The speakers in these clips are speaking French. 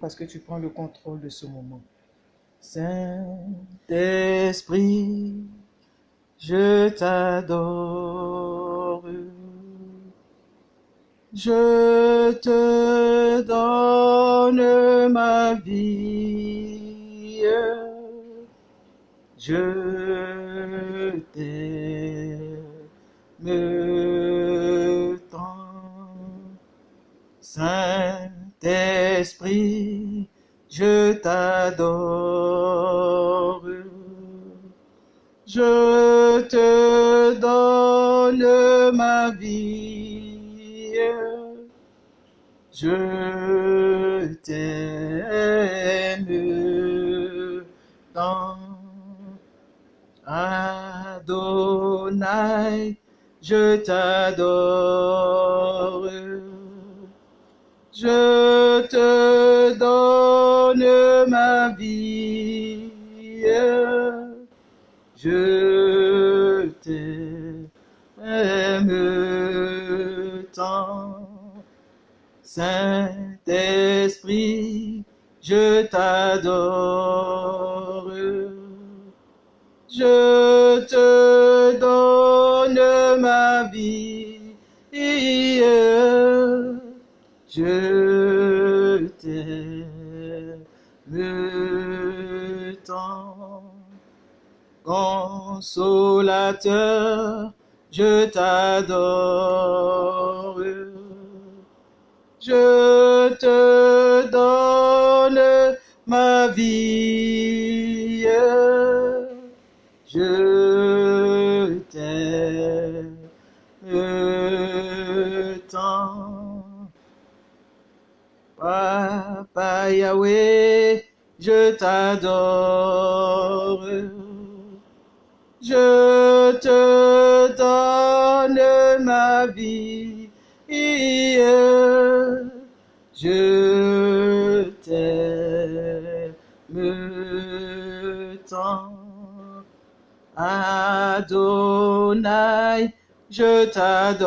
Parce que tu prends le contrôle de ce moment. Saint-Esprit, je t'adore. Je te donne ma vie. Je t'aime tant. Saint-Esprit, je t'adore. Je te donne ma vie. Je t'aime tant. Adonai, je t'adore. Je te donne ma vie. Je t'aime tant. Saint-Esprit, je t'adore. Je Consolateur, je t'adore. Je te donne ma vie. Je t'aime tant. Papa Yahweh, je t'adore. Je te donne ma vie. Je t'aime tant. Adonai, je t'adore.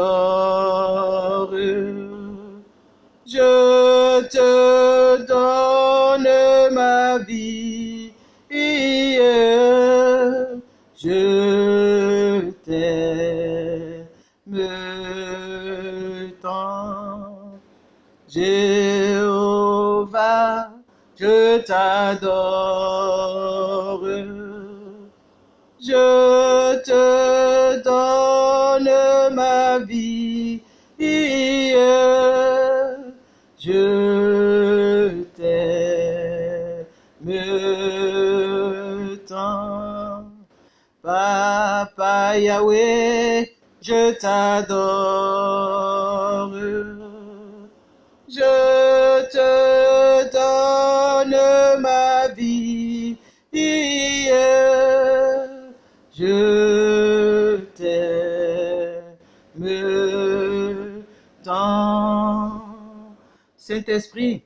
T'adore. Je te donne ma vie. Je t'aime tant. Papa Yahweh, je t'adore. Je te Saint-Esprit,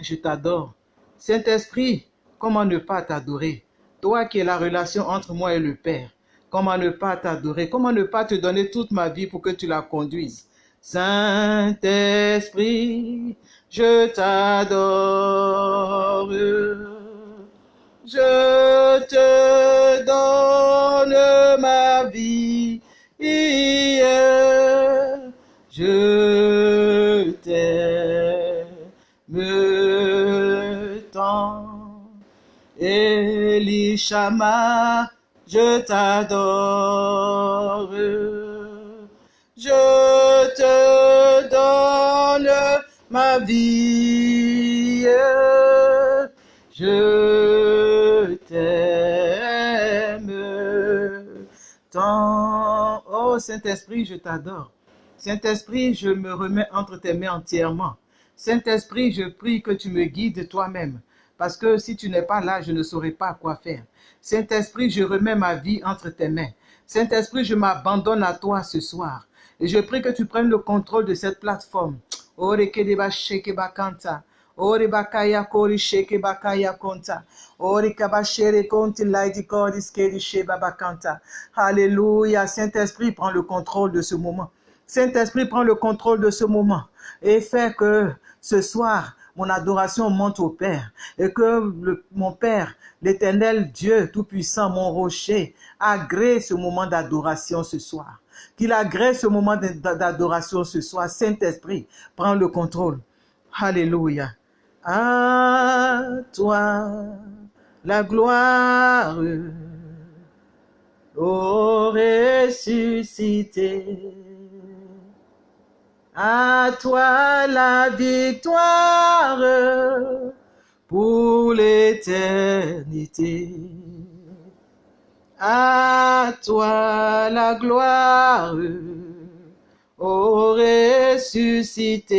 je t'adore. Saint-Esprit, comment ne pas t'adorer? Toi qui es la relation entre moi et le Père. Comment ne pas t'adorer? Comment ne pas te donner toute ma vie pour que tu la conduises? Saint-Esprit, je t'adore. Je te donne ma vie. Je t'aime Elishama, je t'adore. Je te donne ma vie. Je t'aime. Oh Saint-Esprit, je t'adore. Saint-Esprit, je me remets entre tes mains entièrement. Saint-Esprit, je prie que tu me guides toi-même. Parce que si tu n'es pas là, je ne saurais pas quoi faire. Saint-Esprit, je remets ma vie entre tes mains. Saint-Esprit, je m'abandonne à toi ce soir. Et je prie que tu prennes le contrôle de cette plateforme. Alléluia. Saint-Esprit, prends le contrôle de ce moment. Saint-Esprit, prends le contrôle de ce moment. Et fais que ce soir, mon adoration monte au Père et que mon Père, l'éternel Dieu Tout-Puissant, mon rocher, agrée ce moment d'adoration ce soir. Qu'il agrée ce moment d'adoration ce soir. Saint-Esprit, prends le contrôle. Alléluia. À toi la gloire, ressuscité. À toi la victoire pour l'éternité. À toi la gloire, ô ressuscité.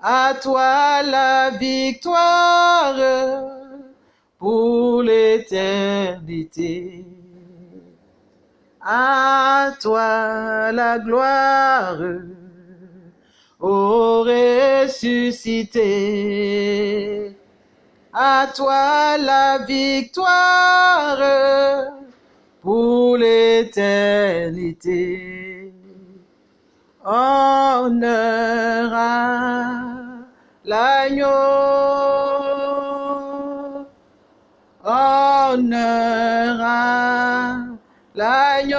À toi la victoire pour l'éternité. À toi la gloire, ô ressuscité. À toi la victoire pour l'éternité. Honneur à l'agneau. Honneur à l'agneau.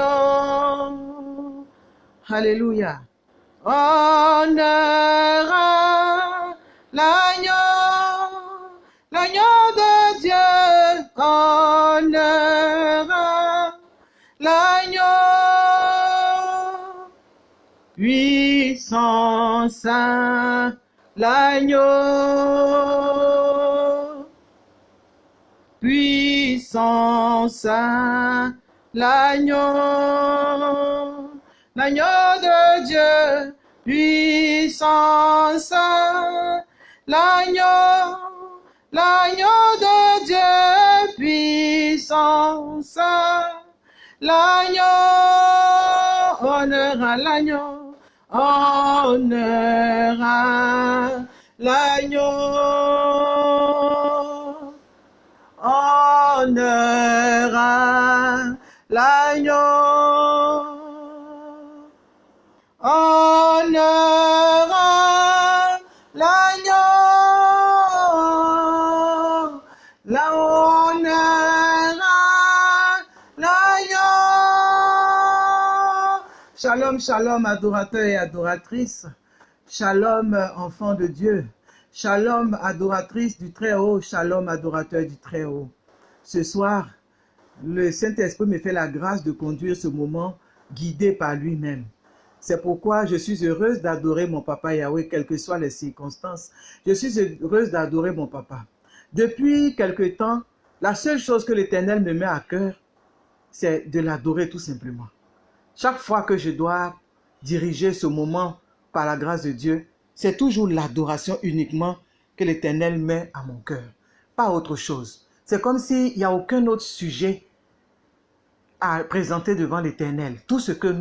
Alléluia. Honneur l'agneau, l'agneau de Dieu. Honneur à l'agneau. Puissance à l'agneau. Puissance à l'agneau, l'agneau de Dieu, puissance, l'agneau, l'agneau de Dieu, puissance, l'agneau, honneur à l'agneau, honneur à l'agneau, Shalom, adorateurs et adoratrices. Shalom, enfants de Dieu. Shalom, adoratrice du Très-Haut. Shalom, adorateur du Très-Haut. Ce soir, le Saint-Esprit me fait la grâce de conduire ce moment guidé par lui-même. C'est pourquoi je suis heureuse d'adorer mon papa Yahweh, quelles que soient les circonstances. Je suis heureuse d'adorer mon papa. Depuis quelque temps, la seule chose que l'Éternel me met à cœur, c'est de l'adorer tout simplement. Chaque fois que je dois diriger ce moment par la grâce de Dieu, c'est toujours l'adoration uniquement que l'Éternel met à mon cœur, pas autre chose. C'est comme s'il n'y a aucun autre sujet à présenter devant l'Éternel. Tout ce que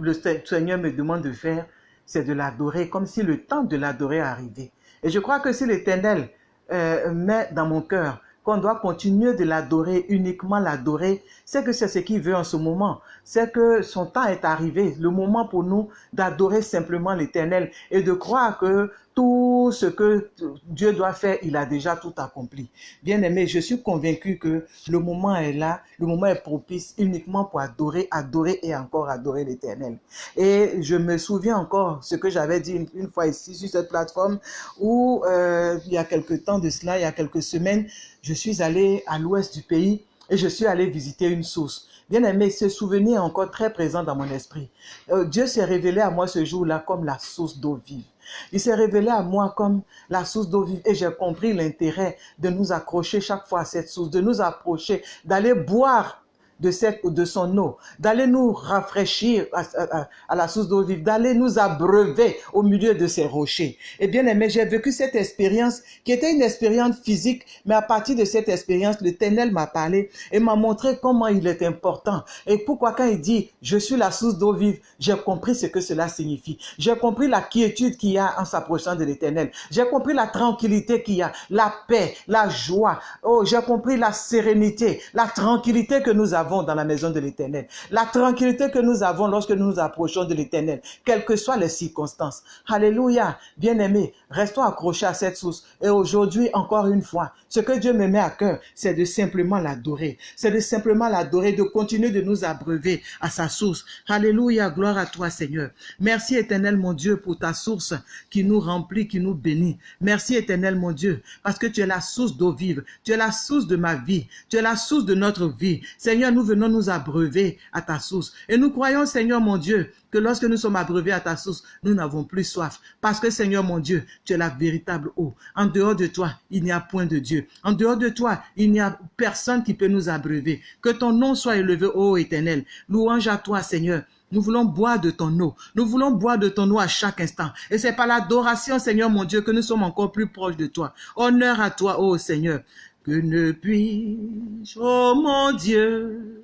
le Seigneur me demande de faire, c'est de l'adorer, comme si le temps de l'adorer arrivait. Et je crois que si l'Éternel euh, met dans mon cœur qu'on doit continuer de l'adorer, uniquement l'adorer, c'est que c'est ce qu'il veut en ce moment. C'est que son temps est arrivé, le moment pour nous d'adorer simplement l'Éternel et de croire que tout ce que Dieu doit faire, il a déjà tout accompli. Bien aimé, je suis convaincu que le moment est là, le moment est propice uniquement pour adorer, adorer et encore adorer l'Éternel. Et je me souviens encore ce que j'avais dit une, fois ici sur cette plateforme où euh, il y a quelques temps de cela, il y a quelques semaines, je suis allé à l'ouest du pays et je suis allé visiter une source. Bien aimé, ce souvenir est encore très présent dans mon esprit. Euh, Dieu s'est révélé à moi ce jour-là comme la source d'eau vive. Il s'est révélé à moi comme la source d'eau vive et j'ai compris l'intérêt de nous accrocher chaque fois à cette source, de nous approcher, d'aller boire de, cette, de son eau, d'aller nous rafraîchir à, la source d'eau vive, d'aller nous abreuver au milieu de ces rochers. Et bien aimé, j'ai vécu cette expérience qui était une expérience physique, mais à partir de cette expérience, l'Éternel m'a parlé et m'a montré comment il est important. Et pourquoi quand il dit, je suis la source d'eau vive, j'ai compris ce que cela signifie. J'ai compris la quiétude qu'il y a en s'approchant de l'Éternel. J'ai compris la tranquillité qu'il y a, la paix, la joie. Oh, j'ai compris la sérénité, la tranquillité que nous avons dans la maison de l'Éternel, la tranquillité que nous avons lorsque nous nous approchons de l'Éternel, quelles que soient les circonstances. Alléluia, bien-aimés, restons accrochés à cette source. Et aujourd'hui, encore une fois, ce que Dieu me met à cœur, c'est de simplement l'adorer. C'est de simplement l'adorer, de continuer de nous abreuver à sa source. Alléluia, gloire à toi, Seigneur. Merci, éternel, mon Dieu, pour ta source qui nous remplit, qui nous bénit. Merci, éternel, mon Dieu, parce que tu es la source d'eau vive. Tu es la source de ma vie. Tu es la source de notre vie. Seigneur, nous venons nous abreuver à ta source. Et nous croyons, Seigneur, mon Dieu, que lorsque nous sommes abreuvés à ta source, nous n'avons plus soif. Parce que, Seigneur, mon Dieu, tu es la véritable eau. En dehors de toi, il n'y a point de Dieu. En dehors de toi, il n'y a personne qui peut nous abreuver. Que ton nom soit élevé, ô éternel. Louange à toi, Seigneur. Nous voulons boire de ton eau. Nous voulons boire de ton eau à chaque instant. Et c'est par l'adoration, Seigneur mon Dieu, que nous sommes encore plus proches de toi. Honneur à toi, ô Seigneur. Que ne puis-je, ô mon Dieu,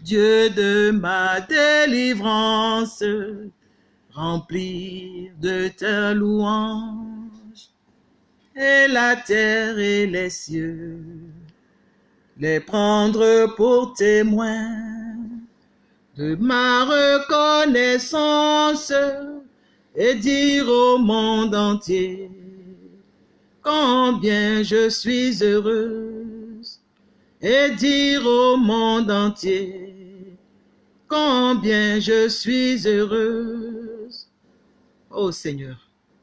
Dieu de ma délivrance, remplir de ta louange, et la terre et les cieux, les prendre pour témoins de ma reconnaissance et dire au monde entier combien je suis heureuse et dire au monde entier combien je suis heureuse. Ô Seigneur,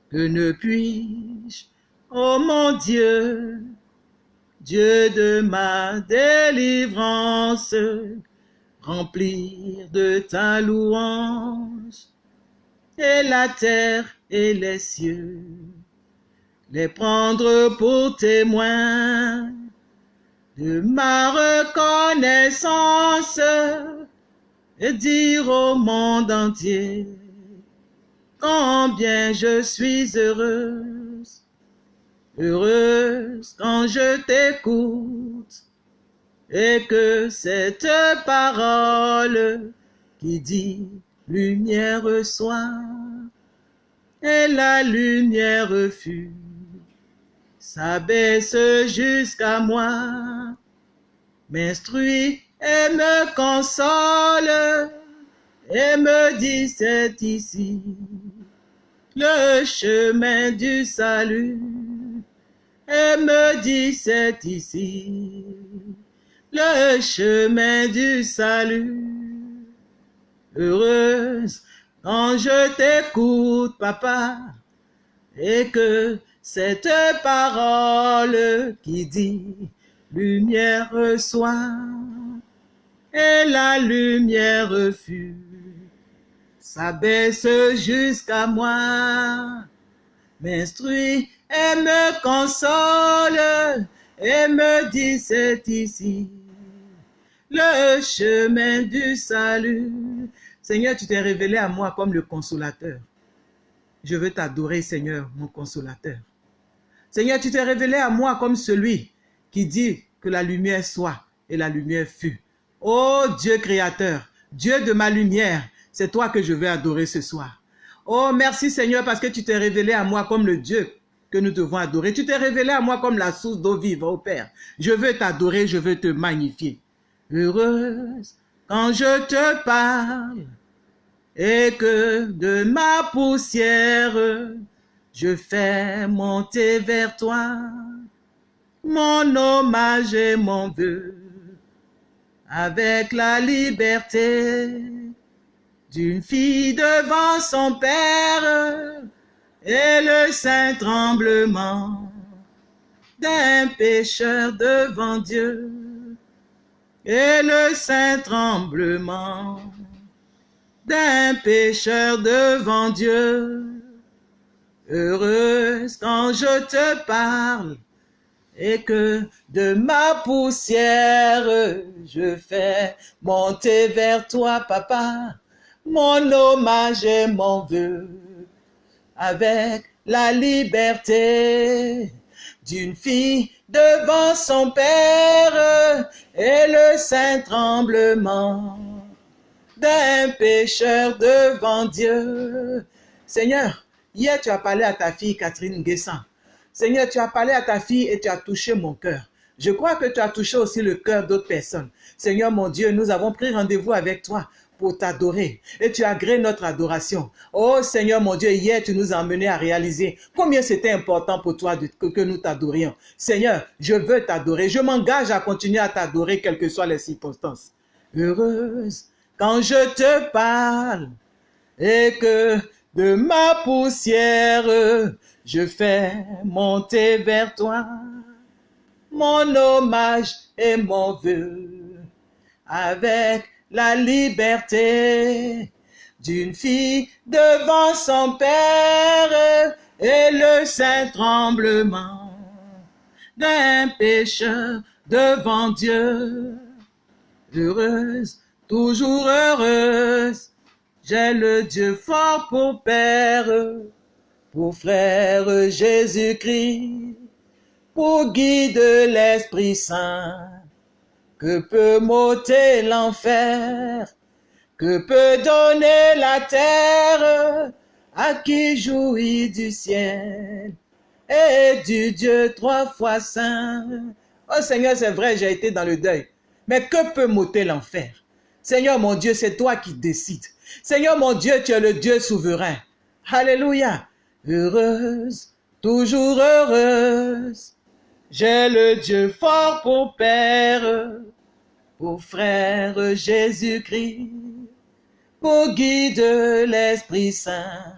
que ne puis-je, ô mon Dieu, Dieu de ma délivrance, remplir de ta louange, et la terre et les cieux, les prendre pour témoins de ma reconnaissance, et dire au monde entier combien je suis heureuse, heureuse quand je t'écoute et que cette parole qui dit lumière soit, et la lumière fut, s'abaisse jusqu'à moi, m'instruit et me console, et me dit c'est ici le chemin du salut, et me dit c'est ici le chemin du salut. Heureuse quand je t'écoute, papa, et que cette parole qui dit lumière soit, et la lumière fut, s'abaisse jusqu'à moi, m'instruit et me console, et me dit c'est ici le chemin du salut. Seigneur, tu t'es révélé à moi comme le consolateur. Je veux t'adorer, Seigneur, mon consolateur. Seigneur, tu t'es révélé à moi comme celui qui dit que la lumière soit et la lumière fut. Oh Dieu créateur, Dieu de ma lumière, c'est toi que je veux adorer ce soir. Oh merci Seigneur parce que tu t'es révélé à moi comme le Dieu que nous devons adorer. Tu t'es révélé à moi comme la source d'eau vive, ô Père. Je veux t'adorer, je veux te magnifier. Heureuse quand je te parle et que de ma poussière je fais monter vers toi mon hommage et mon vœu avec la liberté d'une fille devant son père et le saint tremblement d'un pécheur devant Dieu et le saint tremblement d'un pécheur devant Dieu. Heureuse quand je te parle et que de ma poussière je fais monter vers toi, papa, mon hommage et mon vœu avec la liberté d'une fille devant son père et le saint tremblement d'un pécheur devant Dieu. Seigneur, hier tu as parlé à ta fille Catherine Guessin. Seigneur, tu as parlé à ta fille et tu as touché mon cœur. Je crois que tu as touché aussi le cœur d'autres personnes. Seigneur mon Dieu, nous avons pris rendez-vous avec toi pour t'adorer. Et tu agréé notre adoration. Oh Seigneur mon Dieu, hier tu nous as amenés à réaliser combien c'était important pour toi que nous t'adorions. Seigneur, je veux t'adorer. Je m'engage à continuer à t'adorer quelles que soient les circonstances. Heureuse quand je te parle et que de ma poussière je fais monter vers toi mon hommage et mon vœu avec la liberté d'une fille devant son père et le saint tremblement d'un pécheur devant Dieu. Heureuse, toujours heureuse, j'ai le Dieu fort pour père, pour frère Jésus-Christ, pour guide l'Esprit Saint. Que peut m'ôter l'enfer? Que peut donner la terre? À qui jouit du ciel? Et du Dieu trois fois saint. Oh Seigneur, c'est vrai, j'ai été dans le deuil. Mais que peut m'ôter l'enfer? Seigneur mon Dieu, c'est toi qui décides. Seigneur mon Dieu, tu es le Dieu souverain. Alléluia. Heureuse, toujours heureuse, j'ai le Dieu fort pour Père, pour frère Jésus-Christ, pour guide l'Esprit Saint.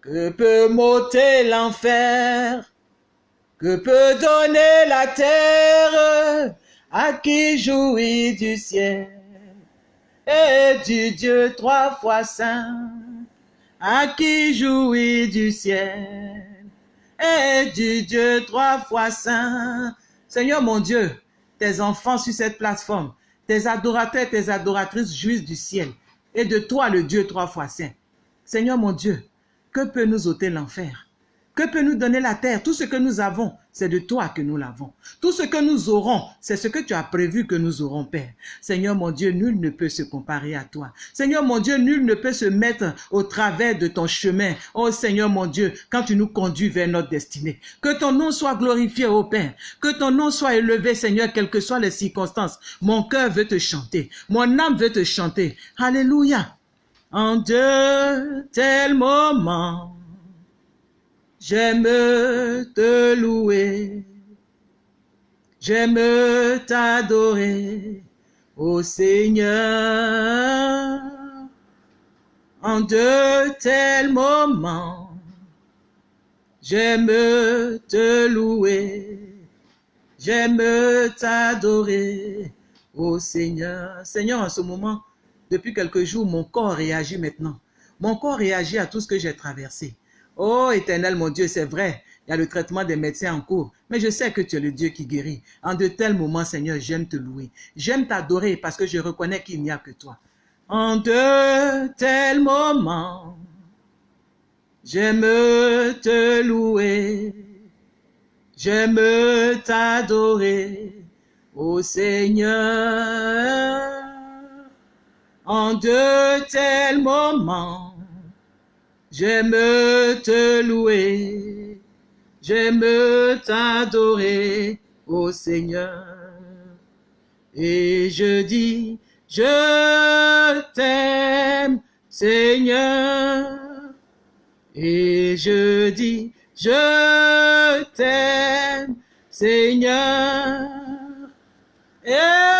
Que peut m'ôter l'enfer, que peut donner la terre? À qui jouit du ciel? Et du Dieu trois fois saint, à qui jouit du ciel et du Dieu trois fois saint. Seigneur mon Dieu, tes enfants sur cette plateforme, tes adorateurs, tes adoratrices jouissent du ciel et de toi le Dieu trois fois saint. Seigneur mon Dieu, que peut nous ôter l'enfer? Que peut nous donner la terre? Tout ce que nous avons, c'est de toi que nous l'avons. Tout ce que nous aurons, c'est ce que tu as prévu que nous aurons, Père. Seigneur mon Dieu, nul ne peut se comparer à toi. Seigneur mon Dieu, nul ne peut se mettre au travers de ton chemin. Oh Seigneur mon Dieu, quand tu nous conduis vers notre destinée. Que ton nom soit glorifié, ô Père. Que ton nom soit élevé, Seigneur, quelles que soient les circonstances. Mon cœur veut te chanter. Mon âme veut te chanter. Alléluia. En de tels moments, J'aime te louer, j'aime t'adorer, ô Seigneur. En de tels moments, j'aime te louer, j'aime t'adorer, ô Seigneur. Seigneur, en ce moment, depuis quelques jours, mon corps réagit maintenant. Mon corps réagit à tout ce que j'ai traversé. Oh éternel mon Dieu, c'est vrai, il y a le traitement des médecins en cours, mais je sais que tu es le Dieu qui guérit. En de tels moments, Seigneur, j'aime te louer. J'aime t'adorer parce que je reconnais qu'il n'y a que toi. En de tels moments, j'aime te louer. J'aime t'adorer, ô Seigneur. En de tels moments, J'aime te louer, j'aime t'adorer, ô Seigneur. Et je dis, je t'aime, Seigneur. Et je dis, je t'aime, Seigneur. Et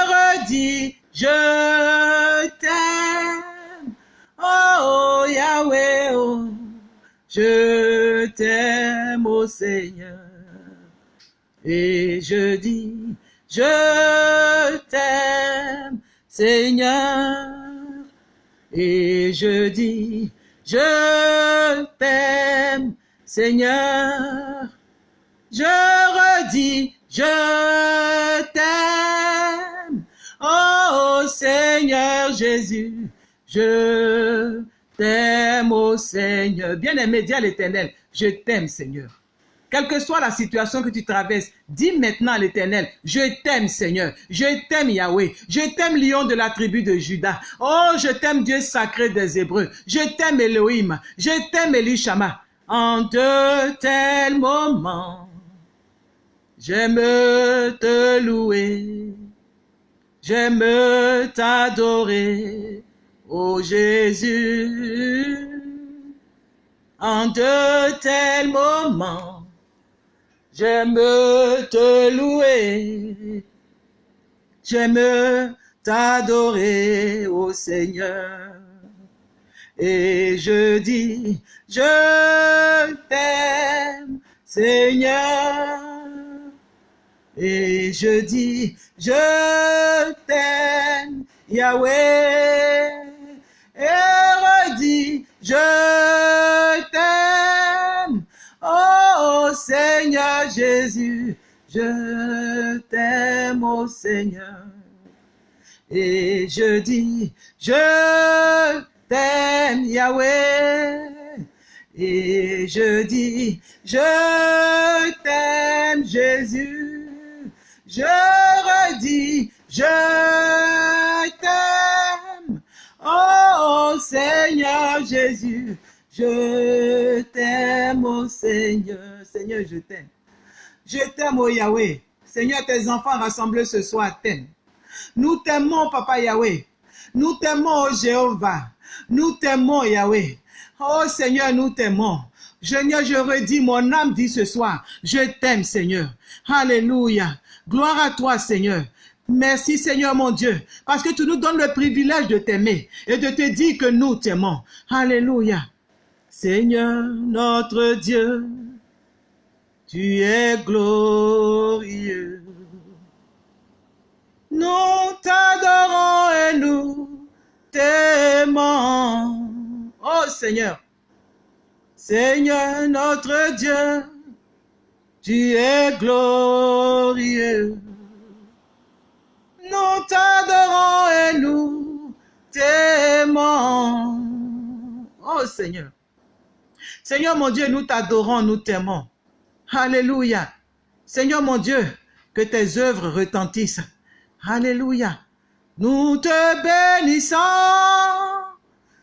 redis, je t'aime, ô Seigneur. Et je dis, je t'aime, Seigneur. Et je dis, je t'aime, Seigneur. Je redis, je t'aime, oh Seigneur Jésus. Je t'aime, ô Seigneur. Bien-aimé, dis à l'éternel, je t'aime, Seigneur. Quelle que soit la situation que tu traverses, dis maintenant à l'éternel, je t'aime Seigneur, je t'aime Yahweh, je t'aime lion de la tribu de Judas. Oh, je t'aime Dieu sacré des Hébreux, je t'aime Elohim, je t'aime Elishama. En de tels moments, J'aime te louer, j'aime t'adorer, ô Jésus. En de tels moments, j'aime te louer, j'aime t'adorer, ô Seigneur. Et je dis, je t'aime, Seigneur. Et je dis, je t'aime, Yahweh. Et redis, je t'aime, oh Seigneur Jésus, je t'aime, oh Seigneur. Et je dis, je t'aime, Yahweh. Et je dis, je t'aime, Jésus. Je redis, je t'aime. Oh Seigneur Jésus, je t'aime, oh Seigneur. Seigneur, je t'aime. Je t'aime, oh Yahweh. Seigneur, tes enfants rassemblés ce soir t'aiment. Nous t'aimons, Papa Yahweh. Nous t'aimons, oh Jéhovah. Nous t'aimons, Yahweh. Oh Seigneur, nous t'aimons. Seigneur, je redis, mon âme dit ce soir, je t'aime, Seigneur. Alléluia. Gloire à toi, Seigneur. Merci Seigneur mon Dieu, parce que tu nous donnes le privilège de t'aimer et de te dire que nous t'aimons. Alléluia. Seigneur notre Dieu, tu es glorieux. Nous t'adorons et nous t'aimons. Oh Seigneur, Seigneur notre Dieu, tu es glorieux. Nous t'adorons et nous t'aimons. Oh Seigneur. Seigneur mon Dieu, nous t'adorons, nous t'aimons. Alléluia. Seigneur mon Dieu, que tes œuvres retentissent. Alléluia. Nous te bénissons,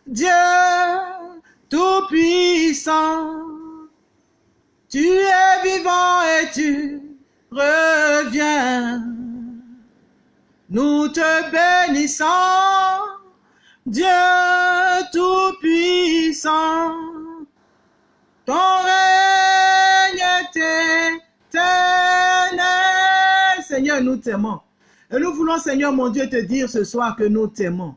Dieu Tout-Puissant. Tu es vivant et tu reviens. Nous te bénissons, Dieu Tout-Puissant. Ton règne est éternel. Seigneur, nous t'aimons. Et nous voulons, Seigneur mon Dieu, te dire ce soir que nous t'aimons.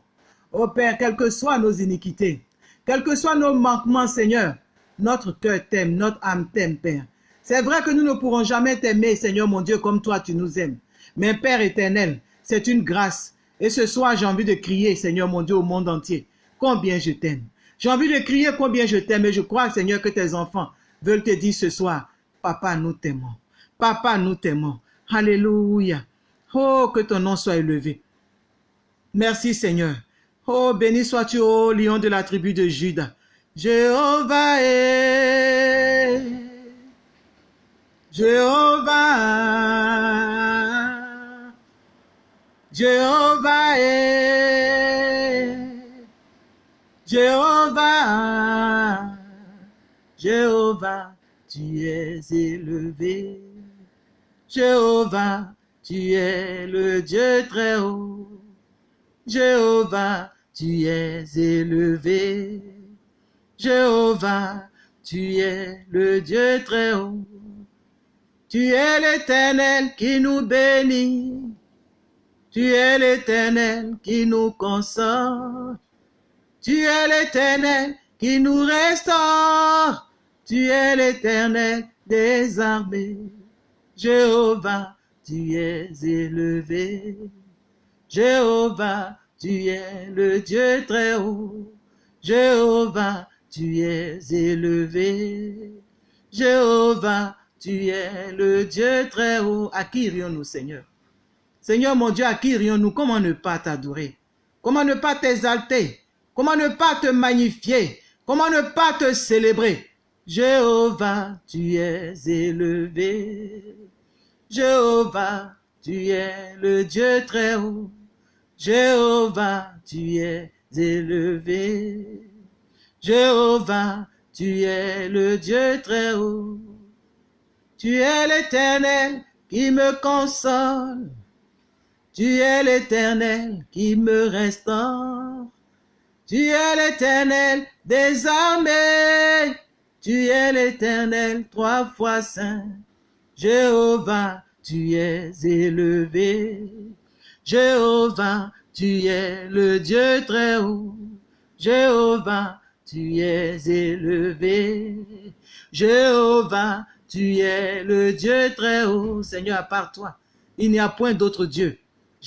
Ô Père, quelles que soient nos iniquités, quels que soient nos manquements, Seigneur, notre cœur t'aime, notre âme t'aime, Père. C'est vrai que nous ne pourrons jamais t'aimer, Seigneur mon Dieu, comme toi tu nous aimes. Mais Père éternel, c'est une grâce. Et ce soir, j'ai envie de crier, Seigneur mon Dieu, au monde entier, combien je t'aime. J'ai envie de crier combien je t'aime et je crois, Seigneur, que tes enfants veulent te dire ce soir, Papa, nous t'aimons. Papa, nous t'aimons. Alléluia. Oh, que ton nom soit élevé. Merci Seigneur. Oh, béni sois-tu, ô lion de la tribu de Judas. Jéhovah est. Jéhovah. Jéhovah est. Jéhovah. Jéhovah, tu es élevé. Jéhovah, tu es le Dieu très haut. Jéhovah, tu es élevé. Jéhovah, tu es le Dieu très haut. Tu es l'éternel qui nous bénit. Tu es l'éternel qui nous console. Tu es l'éternel qui nous restaure. Tu es l'éternel des armées. Jéhovah, tu es élevé. Jéhovah, tu es le Dieu très haut. Jéhovah, tu es élevé. Jéhovah, tu es le Dieu très haut. À qui irions-nous, Seigneur? Seigneur mon Dieu, à qui irions-nous Comment ne pas t'adorer? Comment ne pas t'exalter? Comment ne pas te magnifier? Comment ne pas te célébrer? Jéhovah, tu es élevé. Jéhovah, tu es le Dieu très haut. Jéhovah, tu es élevé. Jéhovah, tu es le Dieu très haut. Tu es l'éternel qui me console. Tu es l'éternel qui me restaure. Tu es l'éternel des. Tu es l'éternel trois fois saint. Jéhovah, tu es élevé. Jéhovah, tu es le Dieu très haut. Jéhovah, tu es élevé. Jéhovah, tu es le Dieu très haut. Seigneur, à part toi, il n'y a point d'autre Dieu.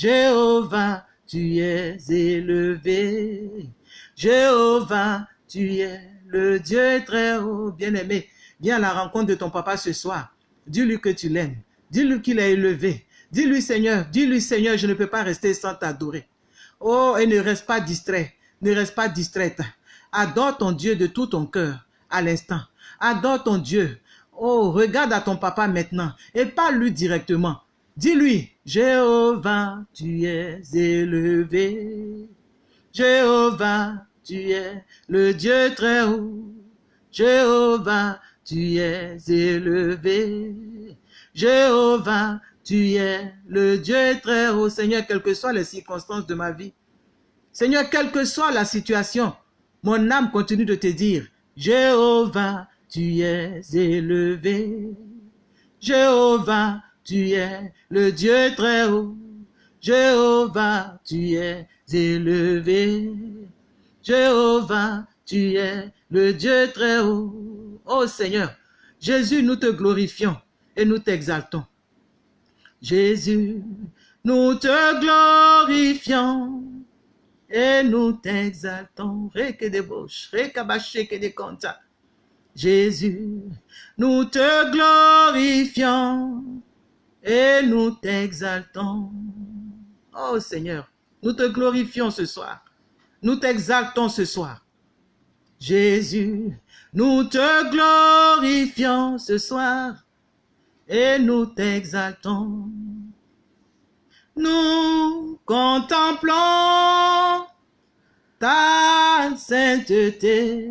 Jéhovah, tu es élevé. Jéhovah, tu es le Dieu très haut. Bien-aimé, viens à la rencontre de ton papa ce soir. Dis-lui que tu l'aimes. Dis-lui qu'il est élevé. Dis-lui, Seigneur, dis-lui, Seigneur, je ne peux pas rester sans t'adorer. Oh, et ne reste pas distrait. Ne reste pas distraite. Adore ton Dieu de tout ton cœur à l'instant. Adore ton Dieu. Oh, regarde à ton papa maintenant et parle-lui directement. Dis-lui, Jéhovah, tu es élevé. Jéhovah, tu es le Dieu très haut. Jéhovah, tu es élevé. Jéhovah, tu es le Dieu très haut. Seigneur, quelles que soient les circonstances de ma vie. Seigneur, quelle que soit la situation, mon âme continue de te dire, Jéhovah, tu es élevé. Jéhovah, tu es le Dieu très haut. Jéhovah, tu es élevé. Jéhovah, tu es le Dieu très haut. Oh Seigneur, Jésus, nous te glorifions et nous t'exaltons. Jésus, nous te glorifions et nous t'exaltons. Jésus, nous te glorifions et nous t'exaltons. Oh Seigneur, nous te glorifions ce soir. Nous t'exaltons ce soir. Jésus, nous te glorifions ce soir et nous t'exaltons. Nous contemplons ta sainteté.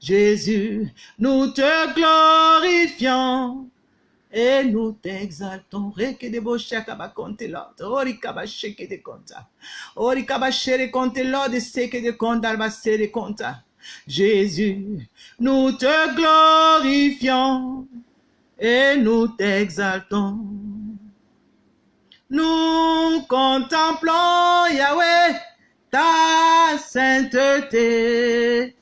Jésus, nous te glorifions et nous t'exaltons. Reke de bocha kabakonte Lord. Ori kabasheke de konta. Ori kabashere konte Lord seke de konta albasere. Jésus, nous te glorifions et nous t'exaltons. Nous contemplons, Yahweh, ta sainteté.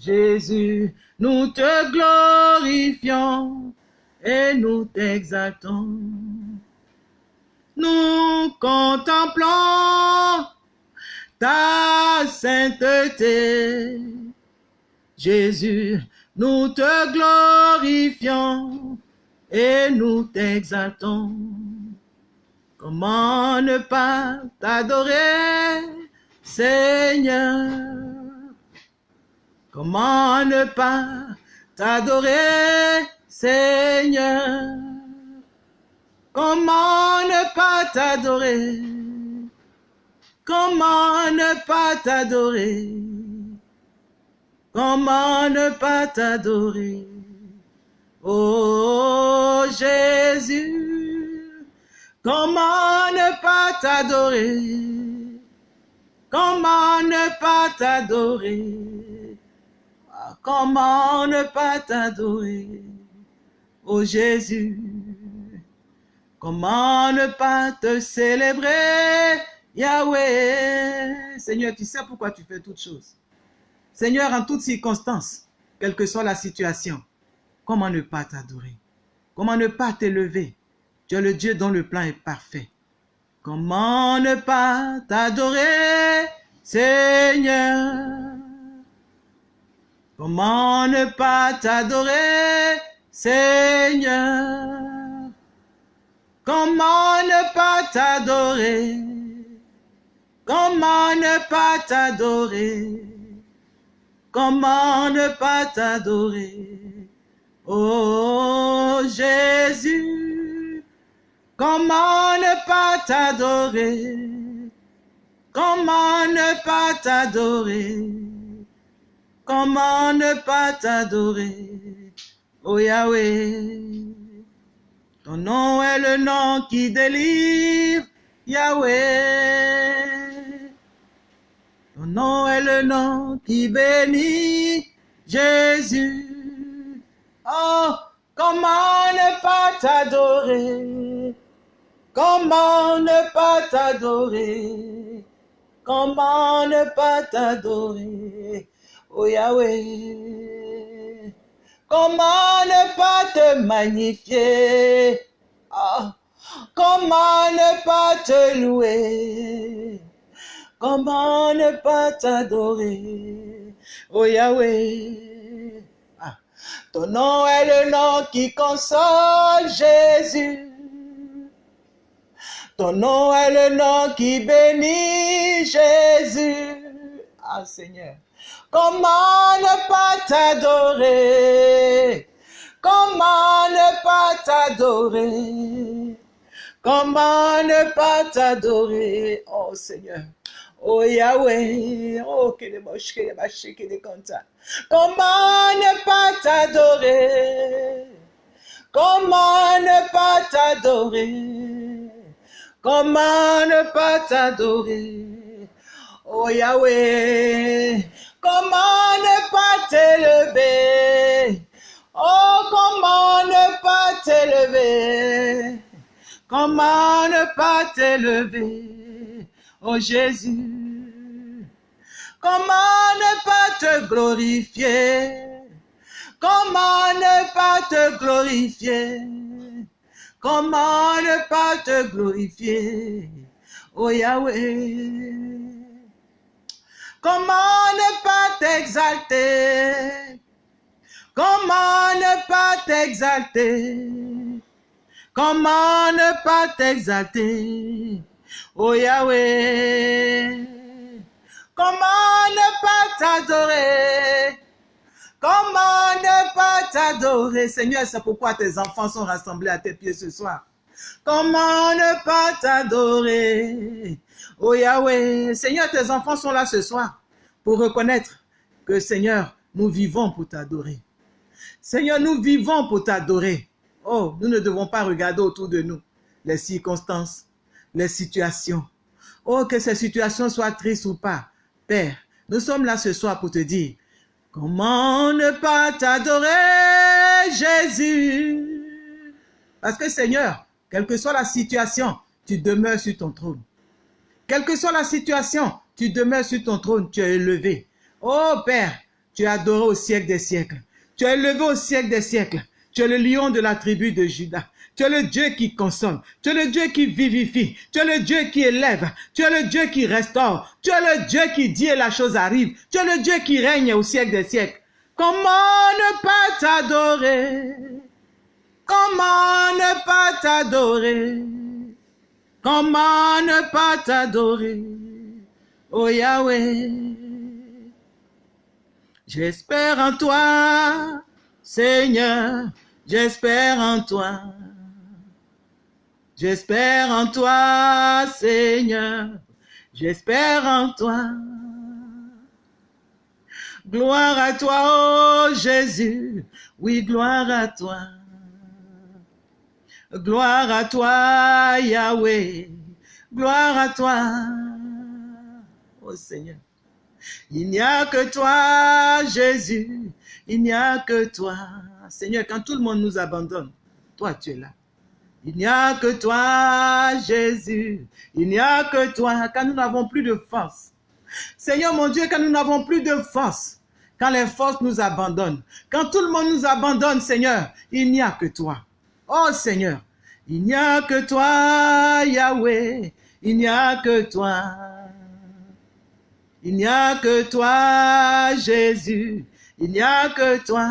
Jésus, nous te glorifions et nous t'exaltons. Nous contemplons ta sainteté. Jésus, nous te glorifions et nous t'exaltons. Comment ne pas t'adorer, Seigneur? Comment ne pas t'adorer, Seigneur? Comment ne pas t'adorer? Comment ne pas t'adorer? Comment ne pas t'adorer? Oh Jésus, comment ne pas t'adorer? Comment ne pas t'adorer? Comment ne pas t'adorer? Jésus, comment ne pas te célébrer? Yahweh, Seigneur, tu sais pourquoi tu fais toutes choses. Seigneur, en toutes circonstances, quelle que soit la situation, comment ne pas t'adorer? Comment ne pas t'élever? Tu es le Dieu dont le plan est parfait. Comment ne pas t'adorer, Seigneur? Comment ne pas t'adorer, Seigneur? Comment ne pas t'adorer? Comment ne pas t'adorer? Comment ne pas t'adorer? Oh Jésus, comment ne pas t'adorer? Comment ne pas t'adorer? Comment ne pas t'adorer? Oh Yahweh, Ton nom est le nom qui délivre, Yahweh. Ton nom est le nom qui bénit, Jésus. Oh, comment ne pas t'adorer? Comment ne pas t'adorer? Comment ne pas t'adorer? Oh Yahweh. Comment ne pas te magnifier? Ah, comment ne pas te louer? Comment ne pas t'adorer? Oh Yahweh. Ah, ton nom est le nom qui console Jésus. Ton nom est le nom qui bénit Jésus. Ah Seigneur. Comment ne pas t'adorer? Comment ne pas t'adorer? Comment ne pas t'adorer? Oh Seigneur. Oh Yahweh. Oh, que les moches, que les machés, que les contents. Comment ne pas t'adorer? Comment ne pas t'adorer? Comment ne pas t'adorer? Oh Yahweh, comment ne pas t'élever? Oh, comment ne pas t'élever? Comment ne pas t'élever? Oh Jésus, comment ne pas te glorifier? Comment ne pas te glorifier? Comment ne pas te glorifier? Oh Yahweh. Comment ne pas t'exalter? Comment ne pas t'exalter? Comment ne pas t'exalter? Oh Yahweh. Comment ne pas t'adorer? Comment ne pas t'adorer? Seigneur, c'est pourquoi tes enfants sont rassemblés à tes pieds ce soir. Comment ne pas t'adorer? Oh Yahweh, Seigneur, tes enfants sont là ce soir pour reconnaître que Seigneur, nous vivons pour t'adorer. Seigneur, nous vivons pour t'adorer. Oh, nous ne devons pas regarder autour de nous les circonstances, les situations. Oh, que ces situations soient tristes ou pas. Père, nous sommes là ce soir pour te dire, comment ne pas t'adorer, Jésus? Parce que Seigneur, quelle que soit la situation, tu demeures sur ton trône. Quelle que soit la situation, tu demeures sur ton trône, tu es élevé. Oh Père, tu es adoré au siècle des siècles. Tu es élevé au siècle des siècles. Tu es le lion de la tribu de Judas. Tu es le Dieu qui console. Tu es le Dieu qui vivifie. Tu es le Dieu qui élève. Tu es le Dieu qui restaure. Tu es le Dieu qui dit et la chose arrive. Tu es le Dieu qui règne au siècle des siècles. Comment ne pas t'adorer? Comment ne pas t'adorer? Comment ne pas t'adorer? Oh Yahweh, j'espère en toi, Seigneur, j'espère en toi. J'espère en toi, Seigneur, j'espère en toi. Gloire à toi, oh Jésus, oui, gloire à toi. Gloire à toi, Yahweh, gloire à toi, oh Seigneur. Il n'y a que toi, Jésus, il n'y a que toi. Seigneur, quand tout le monde nous abandonne, toi tu es là. Il n'y a que toi, Jésus, il n'y a que toi, quand nous n'avons plus de force. Seigneur mon Dieu, quand nous n'avons plus de force, quand les forces nous abandonnent, quand tout le monde nous abandonne, Seigneur, il n'y a que toi. Oh Seigneur, il n'y a que toi, Yahweh, il n'y a que toi. Il n'y a que toi, Jésus, il n'y a que toi.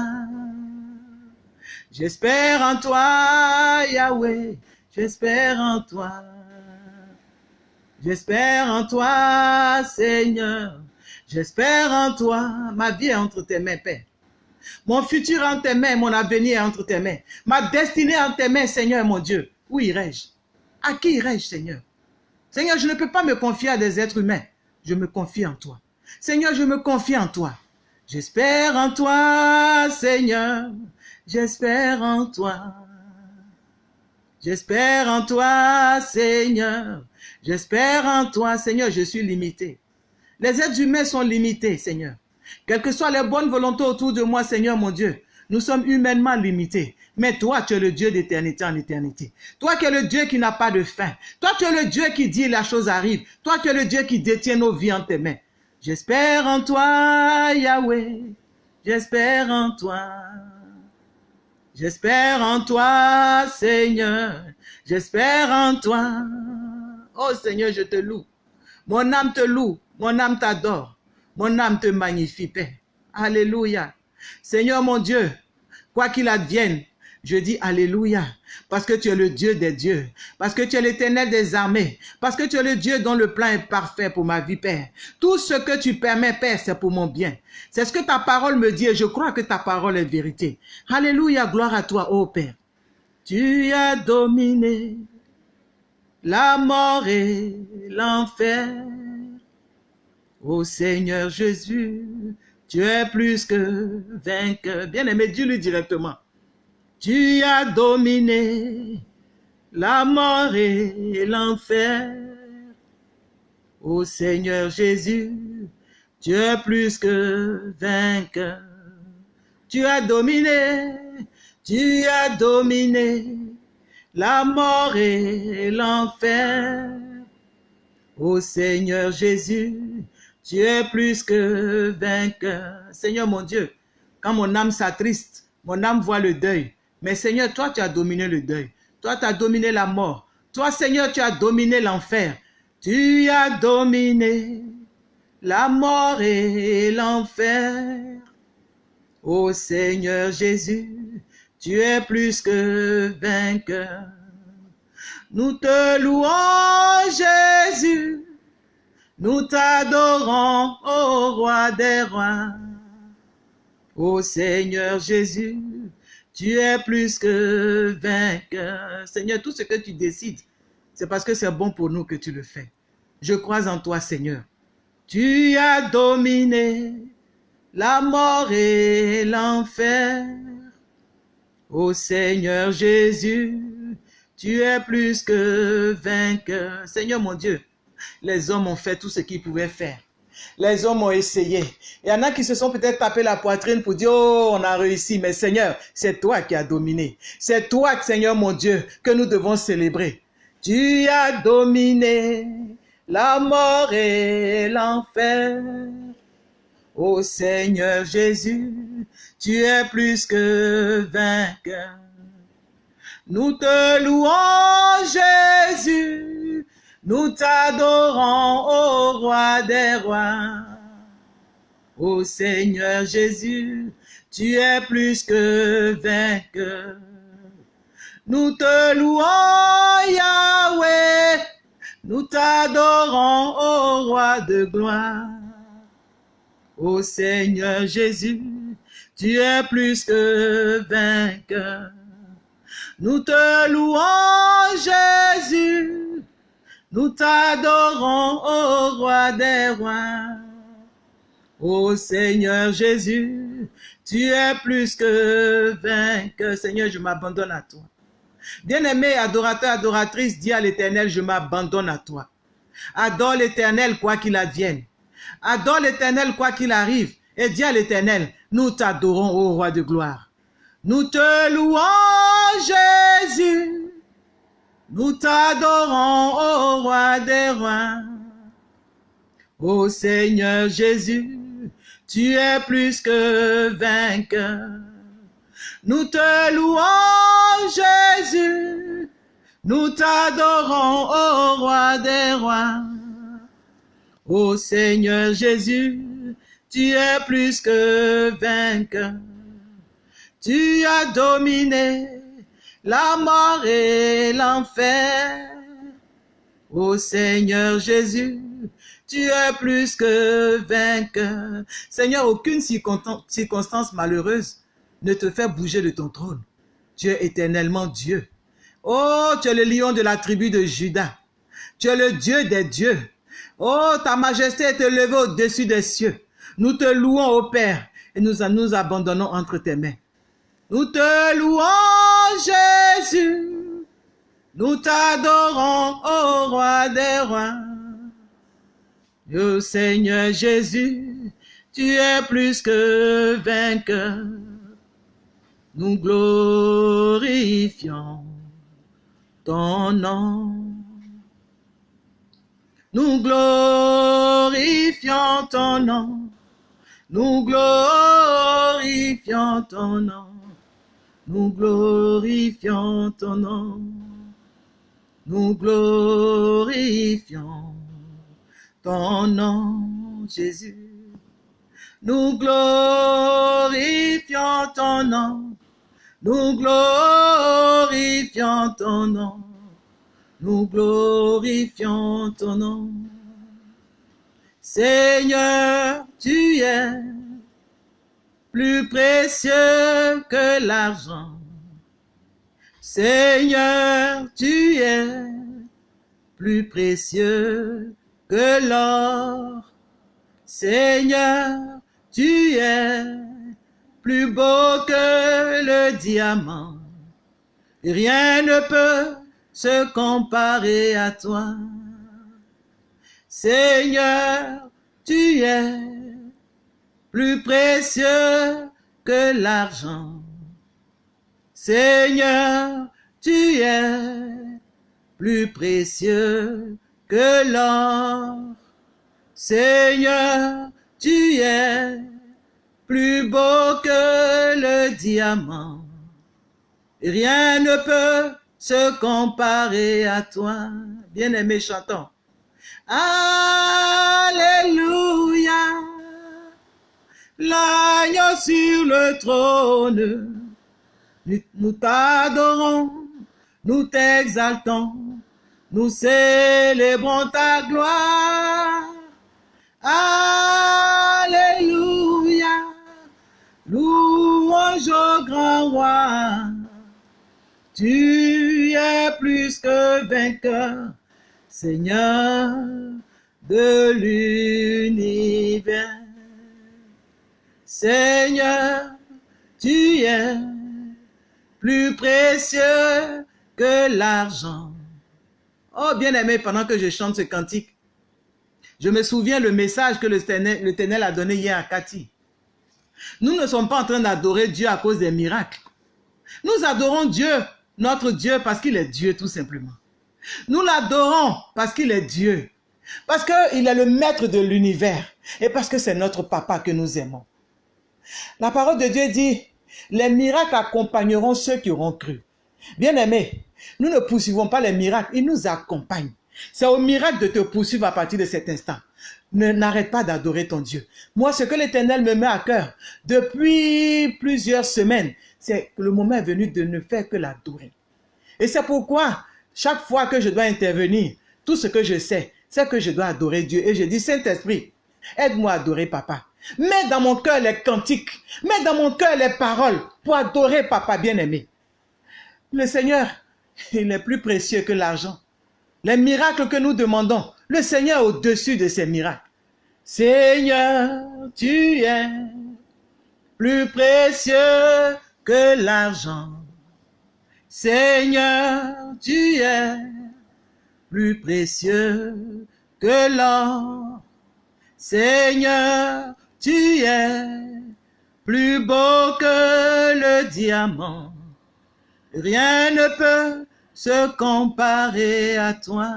J'espère en toi, Yahweh, j'espère en toi. J'espère en toi, Seigneur, j'espère en toi. Ma vie est entre tes mains, Père. Mon futur en tes mains, mon avenir est entre tes mains. Ma destinée en tes mains, Seigneur mon Dieu. Où irai-je? À qui irai-je, Seigneur? Seigneur, je ne peux pas me confier à des êtres humains. Je me confie en toi. Seigneur, je me confie en toi. J'espère en toi, Seigneur. J'espère en toi. J'espère en toi, Seigneur. J'espère en toi, Seigneur. Je suis limité. Les êtres humains sont limités, Seigneur. Quelles que soient les bonnes volontés autour de moi, Seigneur mon Dieu, nous sommes humainement limités. Mais toi, tu es le Dieu d'éternité en éternité. Toi qui es le Dieu qui n'a pas de fin. Toi, tu es le Dieu qui dit la chose arrive. Toi, tu es le Dieu qui détient nos vies en tes mains. J'espère en toi, Yahweh. J'espère en toi. J'espère en toi, Seigneur. J'espère en toi. Oh Seigneur, je te loue. Mon âme te loue. Mon âme t'adore. Mon âme te magnifie, Père. Alléluia. Seigneur mon Dieu, quoi qu'il advienne, je dis Alléluia, parce que tu es le Dieu des dieux, parce que tu es l'éternel des armées, parce que tu es le Dieu dont le plan est parfait pour ma vie, Père. Tout ce que tu permets, Père, c'est pour mon bien. C'est ce que ta parole me dit et je crois que ta parole est vérité. Alléluia, gloire à toi, ô Père. Tu as dominé la mort et l'enfer. Ô Seigneur Jésus, tu es plus que vainqueur. Bien aimé, dis-lui directement. Tu as dominé la mort et l'enfer. Ô Seigneur Jésus, tu es plus que vainqueur. Tu as dominé, tu as dominé la mort et l'enfer. Ô Seigneur Jésus, tu es plus que vainqueur. Seigneur mon Dieu, quand mon âme s'attriste, mon âme voit le deuil, mais Seigneur, toi, tu as dominé le deuil. Toi, tu as dominé la mort. Toi, Seigneur, tu as dominé l'enfer. Tu as dominé la mort et l'enfer. Ô Seigneur Jésus, tu es plus que vainqueur. Nous te louons, Jésus. Nous t'adorons, ô roi des rois. Ô Seigneur Jésus, tu es plus que vainqueur. Seigneur, tout ce que tu décides, c'est parce que c'est bon pour nous que tu le fais. Je crois en toi, Seigneur. Tu as dominé la mort et l'enfer. Ô Seigneur Jésus, tu es plus que vainqueur. Seigneur mon Dieu, les hommes ont fait tout ce qu'ils pouvaient faire. Les hommes ont essayé. Il y en a qui se sont peut-être tapé la poitrine pour dire, oh, on a réussi. Mais Seigneur, c'est toi qui as dominé. C'est toi, Seigneur mon Dieu, que nous devons célébrer. Tu as dominé la mort et l'enfer. Ô Seigneur Jésus, tu es plus que vainqueur. Nous te louons, Jésus. Nous t'adorons, ô roi des rois. Ô Seigneur Jésus, tu es plus que vainqueur. Nous te louons, Yahweh. Nous t'adorons, ô roi de gloire. Ô Seigneur Jésus, tu es plus que vainqueur. Nous te louons, Jésus. Nous t'adorons, ô roi des rois. Ô Seigneur Jésus, tu es plus que vainqueur. Seigneur, je m'abandonne à toi. Bien-aimé, adorateur, adoratrice, dis à l'éternel, je m'abandonne à toi. Adore l'éternel quoi qu'il advienne. Adore l'éternel quoi qu'il arrive. Et dis à l'éternel, nous t'adorons, ô roi de gloire. Nous te louons, Jésus. Nous t'adorons, ô roi des rois. Ô Seigneur Jésus, tu es plus que vainqueur. Nous te louons, Jésus. Nous t'adorons, ô roi des rois. Ô Seigneur Jésus, tu es plus que vainqueur. Tu as dominé la mort et l'enfer. Ô Seigneur Jésus, tu es plus que vainqueur. Seigneur, aucune circonstance malheureuse ne te fait bouger de ton trône. Tu es éternellement Dieu. Oh, tu es le lion de la tribu de Judas. Tu es le Dieu des dieux. Oh, ta majesté est élevée au-dessus des cieux. Nous te louons, ô Père, et nous nous abandonnons entre tes mains. Nous te louons, Jésus. Nous t'adorons, ô roi des rois. Ô Seigneur Jésus, tu es plus que vainqueur. Nous glorifions ton nom. Nous glorifions ton nom. Nous glorifions ton nom. Nous glorifions ton nom. Nous glorifions ton nom, Jésus. Nous glorifions ton nom. Nous glorifions ton nom. Nous glorifions ton nom. Seigneur, tu es plus précieux que l'argent. Seigneur, tu es plus précieux que l'or. Seigneur, tu es plus beau que le diamant. Rien ne peut se comparer à toi. Seigneur, tu es plus précieux que l'argent. Seigneur, tu es plus précieux que l'or. Seigneur, tu es plus beau que le diamant. Rien ne peut se comparer à toi. Bien-aimé, chantons. Alléluia. L'agneau sur le trône. Nous t'adorons, nous t'exaltons, nous célébrons ta gloire. Alléluia. Louange au grand roi. Tu es plus que vainqueur, Seigneur de l'univers. Seigneur, tu es plus précieux que l'argent. Oh, bien-aimé, pendant que je chante ce cantique, je me souviens le message que le Ténel a donné hier à Cathy. Nous ne sommes pas en train d'adorer Dieu à cause des miracles. Nous adorons Dieu, notre Dieu, parce qu'il est Dieu tout simplement. Nous l'adorons parce qu'il est Dieu. Parce qu'il est le maître de l'univers. Et parce que c'est notre papa que nous aimons. La parole de Dieu dit, les miracles accompagneront ceux qui auront cru. Bien aimé, nous ne poursuivons pas les miracles, ils nous accompagnent. C'est au miracle de te poursuivre à partir de cet instant. Ne n'arrête pas d'adorer ton Dieu. Moi, ce que l'Éternel me met à cœur depuis plusieurs semaines, c'est que le moment est venu de ne faire que l'adorer. Et c'est pourquoi, chaque fois que je dois intervenir, tout ce que je sais, c'est que je dois adorer Dieu. Et je dis, Saint-Esprit, aide-moi à adorer Papa. Mets dans mon cœur les cantiques, mets dans mon cœur les paroles pour adorer Papa bien-aimé. Le Seigneur, il est plus précieux que l'argent. Les miracles que nous demandons, le Seigneur est au-dessus de ces miracles. Seigneur, tu es plus précieux que l'argent. Seigneur, tu es plus précieux que l'or. Seigneur, tu es plus beau que le diamant. Rien ne peut se comparer à toi.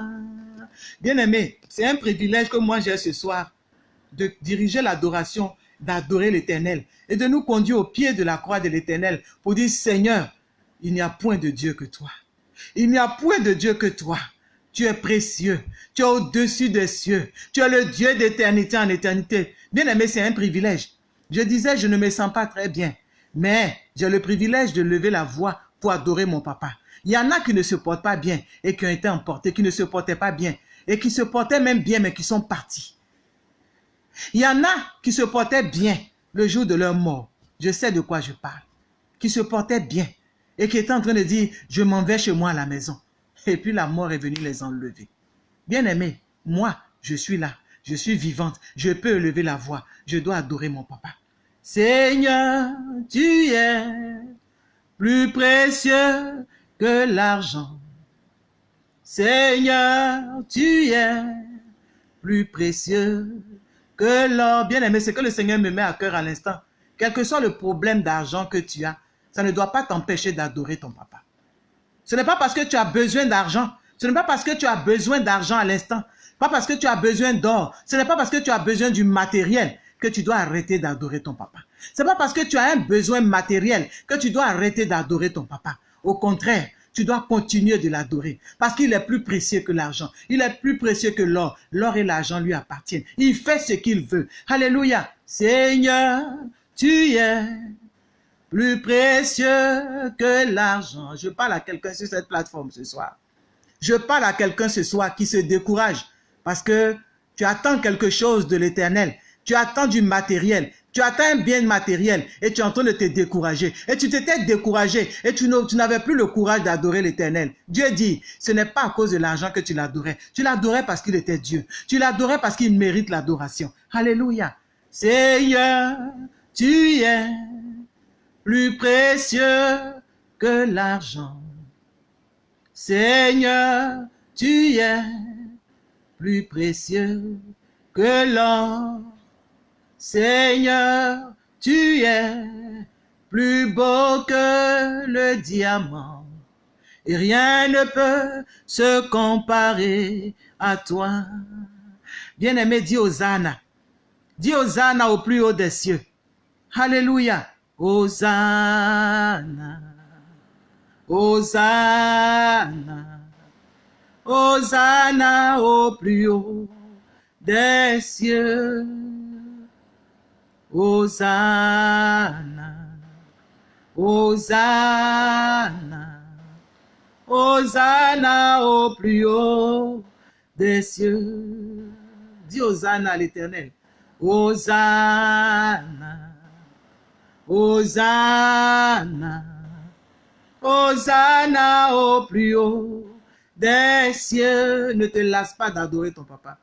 Bien-aimé, c'est un privilège que moi j'ai ce soir de diriger l'adoration, d'adorer l'Éternel et de nous conduire au pied de la croix de l'Éternel pour dire Seigneur, il n'y a point de Dieu que toi. Il n'y a point de Dieu que toi. Tu es précieux. Tu es au-dessus des cieux. Tu es le Dieu d'éternité en éternité. Bien-aimé, c'est un privilège. Je disais, je ne me sens pas très bien, mais j'ai le privilège de lever la voix pour adorer mon papa. Il y en a qui ne se portent pas bien et qui ont été emportés, qui ne se portaient pas bien et qui se portaient même bien mais qui sont partis. Il y en a qui se portaient bien le jour de leur mort. Je sais de quoi je parle. Qui se portaient bien et qui étaient en train de dire, je m'en vais chez moi à la maison. Et puis la mort est venue les enlever. Bien aimé, moi, je suis là. Je suis vivante. Je peux lever la voix. Je dois adorer mon papa. Seigneur, tu es plus précieux que l'argent. Seigneur, tu es plus précieux que l'or. Bien aimé, c'est que le Seigneur me met à cœur à l'instant. Quel que soit le problème d'argent que tu as, ça ne doit pas t'empêcher d'adorer ton papa. Ce n'est pas parce que tu as besoin d'argent, ce n'est pas parce que tu as besoin d'argent à l'instant, pas parce que tu as besoin d'or, ce n'est pas parce que tu as besoin du matériel que tu dois arrêter d'adorer ton papa. Ce n'est pas parce que tu as un besoin matériel que tu dois arrêter d'adorer ton papa. Au contraire, tu dois continuer de l'adorer parce qu'il est plus précieux que l'argent. Il est plus précieux que l'or. L'or et l'argent lui appartiennent. Il fait ce qu'il veut. Alléluia. Seigneur, tu es plus précieux que l'argent. Je parle à quelqu'un sur cette plateforme ce soir. Je parle à quelqu'un ce soir qui se décourage parce que tu attends quelque chose de l'éternel. Tu attends du matériel. Tu attends un bien matériel et tu es en train de te décourager. Et tu t'étais découragé et tu n'avais plus le courage d'adorer l'éternel. Dieu dit, ce n'est pas à cause de l'argent que tu l'adorais. Tu l'adorais parce qu'il était Dieu. Tu l'adorais parce qu'il mérite l'adoration. Alléluia. Seigneur, tu es plus précieux que l'argent. Seigneur, tu es précieux que l'or. Seigneur, tu es plus beau que le diamant, et rien ne peut se comparer à toi. Bien-aimé, dis Hosanna. Dis Hosanna au plus haut des cieux. Alléluia. Hosanna. Hosanna. Hosanna au plus haut des cieux. Hosanna, Hosanna, Hosanna au plus haut des cieux. Dis Hosanna à l'éternel. Hosanna, Hosanna, Hosanna au plus haut des cieux. Ne te lasse pas d'adorer ton papa.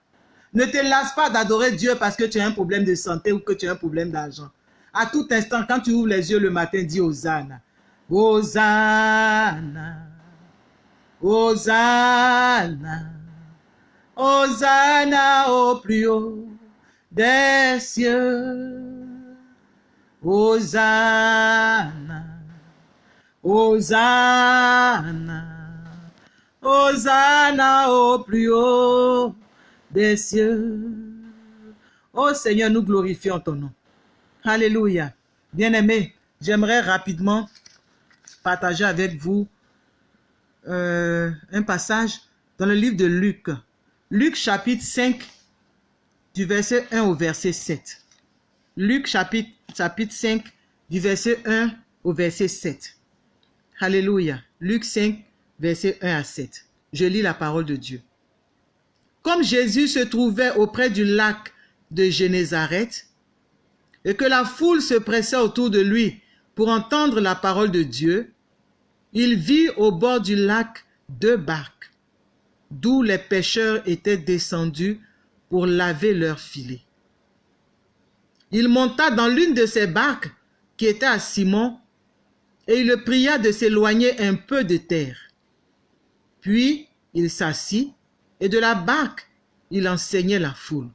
Ne te lasse pas d'adorer Dieu parce que tu as un problème de santé ou que tu as un problème d'argent. À tout instant, quand tu ouvres les yeux le matin, dis Hosanna. Hosanna. Hosanna. Hosanna au plus haut des cieux. Hosanna. Hosanna. Hosanna au plus haut des cieux. Oh Seigneur, nous glorifions ton nom. Alléluia. Bien-aimés, j'aimerais rapidement partager avec vous euh, un passage dans le livre de Luc. Luc chapitre 5, du verset 1 au verset 7. Luc chapitre, chapitre 5, du verset 1 au verset 7. Alléluia. Luc 5, verset 1 à 7. Je lis la parole de Dieu. Comme Jésus se trouvait auprès du lac de Génézareth et que la foule se pressait autour de lui pour entendre la parole de Dieu, il vit au bord du lac deux barques, d'où les pêcheurs étaient descendus pour laver leurs filets. Il monta dans l'une de ces barques qui était à Simon et il le pria de s'éloigner un peu de terre. Puis il s'assit et de la barque, il enseignait la foule.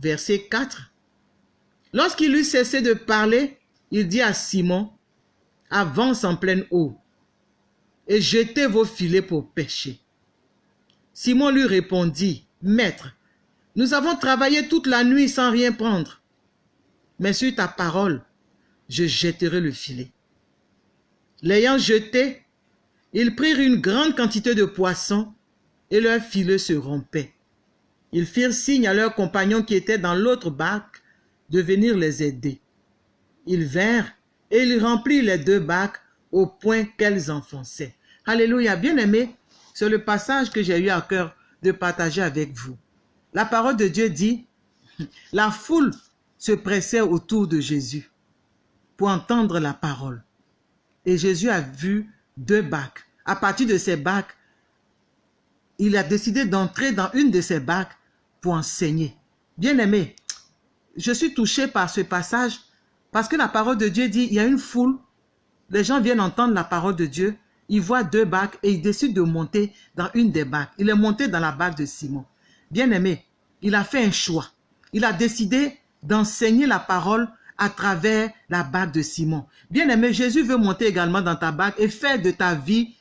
Verset 4. Lorsqu'il eut cessé de parler, il dit à Simon, avance en pleine eau et jetez vos filets pour pêcher. Simon lui répondit, Maître, nous avons travaillé toute la nuit sans rien prendre, mais sur ta parole, je jetterai le filet. L'ayant jeté, ils prirent une grande quantité de poissons et leurs filets se rompaient. Ils firent signe à leurs compagnons qui étaient dans l'autre barque de venir les aider. Ils vinrent et ils remplirent les deux barques au point qu'elles enfonçaient. Alléluia, bien-aimés, c'est le passage que j'ai eu à cœur de partager avec vous. La parole de Dieu dit, la foule se pressait autour de Jésus pour entendre la parole. Et Jésus a vu deux barques. À partir de ces barques, il a décidé d'entrer dans une de ces barques pour enseigner. Bien-aimé, je suis touché par ce passage parce que la parole de Dieu dit, il y a une foule, les gens viennent entendre la parole de Dieu, il voit deux bacs et il décide de monter dans une des bacs. Il est monté dans la bac de Simon. Bien aimé, il a fait un choix. Il a décidé d'enseigner la parole à travers la bague de Simon. Bien aimé, Jésus veut monter également dans ta bague et faire de ta vie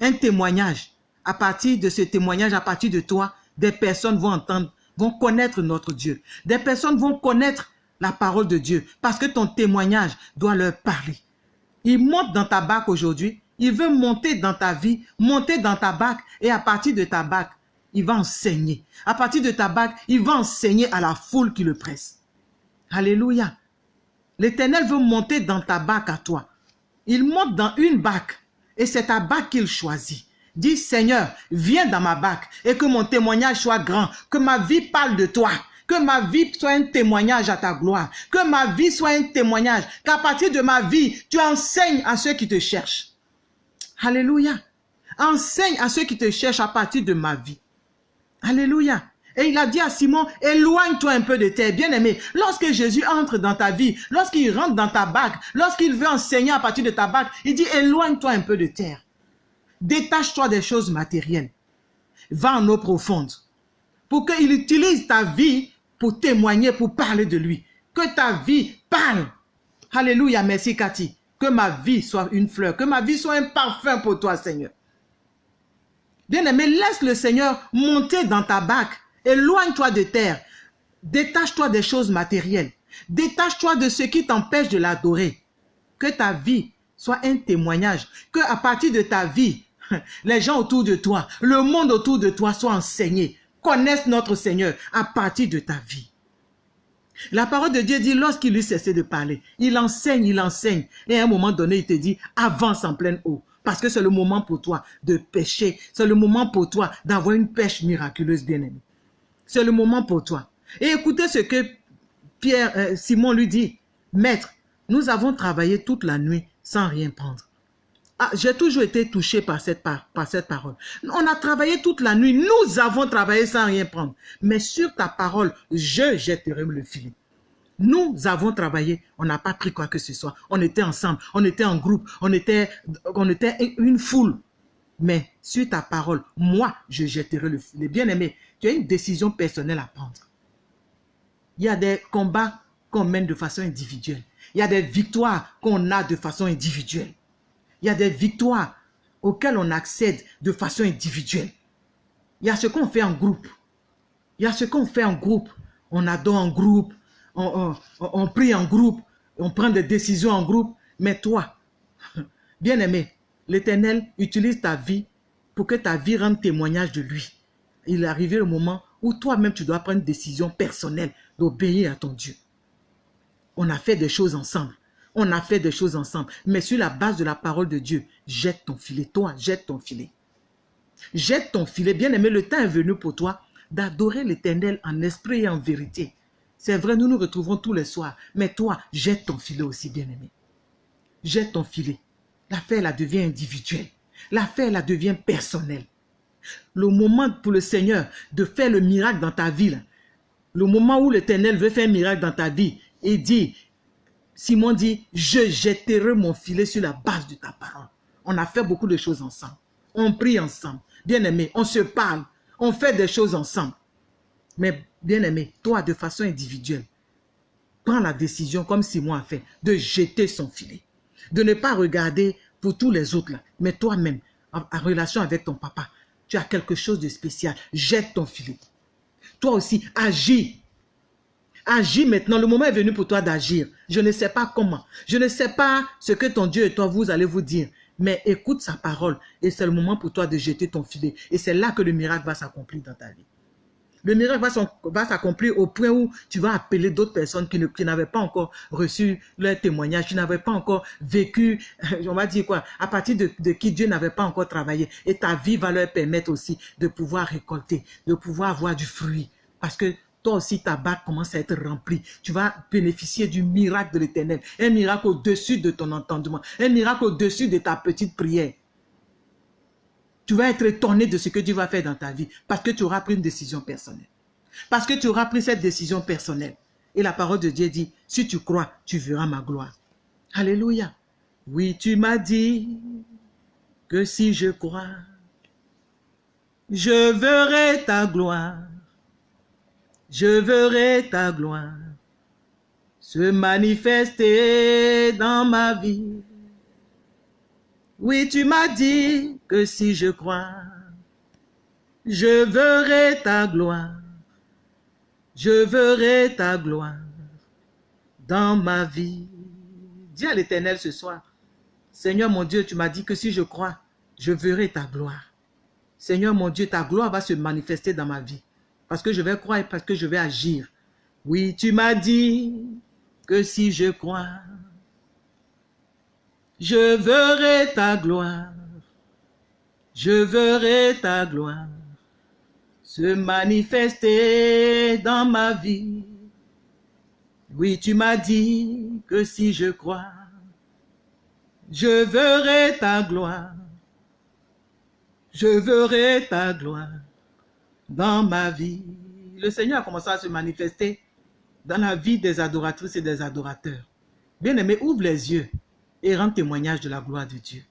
un témoignage. À partir de ce témoignage, à partir de toi, des personnes vont entendre, vont connaître notre Dieu. Des personnes vont connaître la parole de Dieu parce que ton témoignage doit leur parler. Il monte dans ta bague aujourd'hui, il veut monter dans ta vie, monter dans ta bague et à partir de ta bague, il va enseigner. À partir de ta bague, il va enseigner à la foule qui le presse. Alléluia. L'Éternel veut monter dans ta bague à toi. Il monte dans une bague et c'est ta bague qu'il choisit. Dis Seigneur, viens dans ma bague et que mon témoignage soit grand, que ma vie parle de toi, que ma vie soit un témoignage à ta gloire, que ma vie soit un témoignage, qu'à partir de ma vie, tu enseignes à ceux qui te cherchent. Alléluia. Enseigne à ceux qui te cherchent à partir de ma vie. Alléluia. Et il a dit à Simon, éloigne-toi un peu de terre, bien-aimé. Lorsque Jésus entre dans ta vie, lorsqu'il rentre dans ta bague, lorsqu'il veut enseigner à partir de ta bague, il dit, éloigne-toi un peu de terre. Détache-toi des choses matérielles. Va en eau profonde. Pour qu'il utilise ta vie pour témoigner, pour parler de lui. Que ta vie parle. Alléluia, merci Cathy. Que ma vie soit une fleur, que ma vie soit un parfum pour toi, Seigneur. Bien-aimé, laisse le Seigneur monter dans ta bague Éloigne-toi de terre. Détache-toi des choses matérielles. Détache-toi de ce qui t'empêche de l'adorer. Que ta vie soit un témoignage. Que à partir de ta vie, les gens autour de toi, le monde autour de toi soit enseigné. Connaissent notre Seigneur à partir de ta vie. La parole de Dieu dit, lorsqu'il lui cessait de parler, il enseigne, il enseigne. Et à un moment donné, il te dit, avance en pleine eau. Parce que c'est le moment pour toi de pêcher. C'est le moment pour toi d'avoir une pêche miraculeuse, bien-aimé. C'est le moment pour toi. Et écoutez ce que Pierre, euh, Simon lui dit. Maître, nous avons travaillé toute la nuit sans rien prendre. Ah, J'ai toujours été touché par cette, par, par cette parole. On a travaillé toute la nuit. Nous avons travaillé sans rien prendre. Mais sur ta parole, je jetterai le filet. Nous avons travaillé, on n'a pas pris quoi que ce soit. On était ensemble, on était en groupe, on était, on était une foule. Mais sur ta parole, moi, je jetterai le filet. Bien-aimé, tu as une décision personnelle à prendre. Il y a des combats qu'on mène de façon individuelle. Il y a des victoires qu'on a de façon individuelle. Il y a des victoires auxquelles on accède de façon individuelle. Il y a ce qu'on fait en groupe. Il y a ce qu'on fait en groupe. On adore en groupe, on, on prie en groupe, on prend des décisions en groupe. Mais toi, bien aimé, l'Éternel utilise ta vie pour que ta vie rende témoignage de lui. Il est arrivé le moment où toi-même tu dois prendre une décision personnelle d'obéir à ton Dieu. On a fait des choses ensemble. On a fait des choses ensemble. Mais sur la base de la parole de Dieu, jette ton filet. Toi, jette ton filet. Jette ton filet. Bien aimé, le temps est venu pour toi d'adorer l'éternel en esprit et en vérité. C'est vrai, nous nous retrouvons tous les soirs. Mais toi, jette ton filet aussi, bien aimé. Jette ton filet. L'affaire, la devient individuelle. L'affaire, la devient personnelle. Le moment pour le Seigneur de faire le miracle dans ta vie, le moment où l'Éternel veut faire un miracle dans ta vie, il dit, Simon dit, je jetterai mon filet sur la base de ta parole. On a fait beaucoup de choses ensemble. On prie ensemble. Bien-aimé, on se parle. On fait des choses ensemble. Mais bien-aimé, toi, de façon individuelle, prends la décision, comme Simon a fait, de jeter son filet. De ne pas regarder pour tous les autres, mais toi-même, en, relation avec ton papa, tu as quelque chose de spécial. Jette ton filet. Toi aussi, agis. Agis maintenant. Le moment est venu pour toi d'agir. Je ne sais pas comment. Je ne sais pas ce que ton Dieu et toi, vous allez vous dire. Mais écoute sa parole. Et c'est le moment pour toi de jeter ton filet. Et c'est là que le miracle va s'accomplir dans ta vie le miracle va s'accomplir au point où tu vas appeler d'autres personnes qui n'avaient pas encore reçu leur témoignage, qui n'avaient pas encore vécu, on va dire quoi, à partir de, qui Dieu n'avait pas encore travaillé. Et ta vie va leur permettre aussi de pouvoir récolter, de pouvoir avoir du fruit. Parce que toi aussi, ta bague commence à être remplie. Tu vas bénéficier du miracle de l'éternel. Un miracle au-dessus de ton entendement. Un miracle au-dessus de ta petite prière tu vas être étonné de ce que Dieu va faire dans ta vie parce que tu auras pris une décision personnelle. Parce que tu auras pris cette décision personnelle. Et la parole de Dieu dit, si tu crois, tu verras ma gloire. Alléluia. Oui, tu m'as dit que si je crois, je verrai ta gloire, je verrai ta gloire se manifester dans ma vie. Oui, tu m'as dit que si je crois, je verrai ta gloire, je verrai ta gloire dans ma vie. Dis à l'Éternel ce soir, Seigneur mon Dieu, tu m'as dit que si je crois, je verrai ta gloire. Seigneur mon Dieu, ta gloire va se manifester dans ma vie. Parce que je vais croire et parce que je vais agir. Oui, tu m'as dit que si je crois, je verrai ta gloire. Je verrai ta gloire se manifester dans ma vie. Oui, tu m'as dit que si je crois, je verrai ta gloire. Je verrai ta gloire dans ma vie. Le Seigneur a commencé à se manifester dans la vie des adoratrices et des adorateurs. Bien-aimé, ouvre les yeux et rends témoignage de la gloire de Dieu.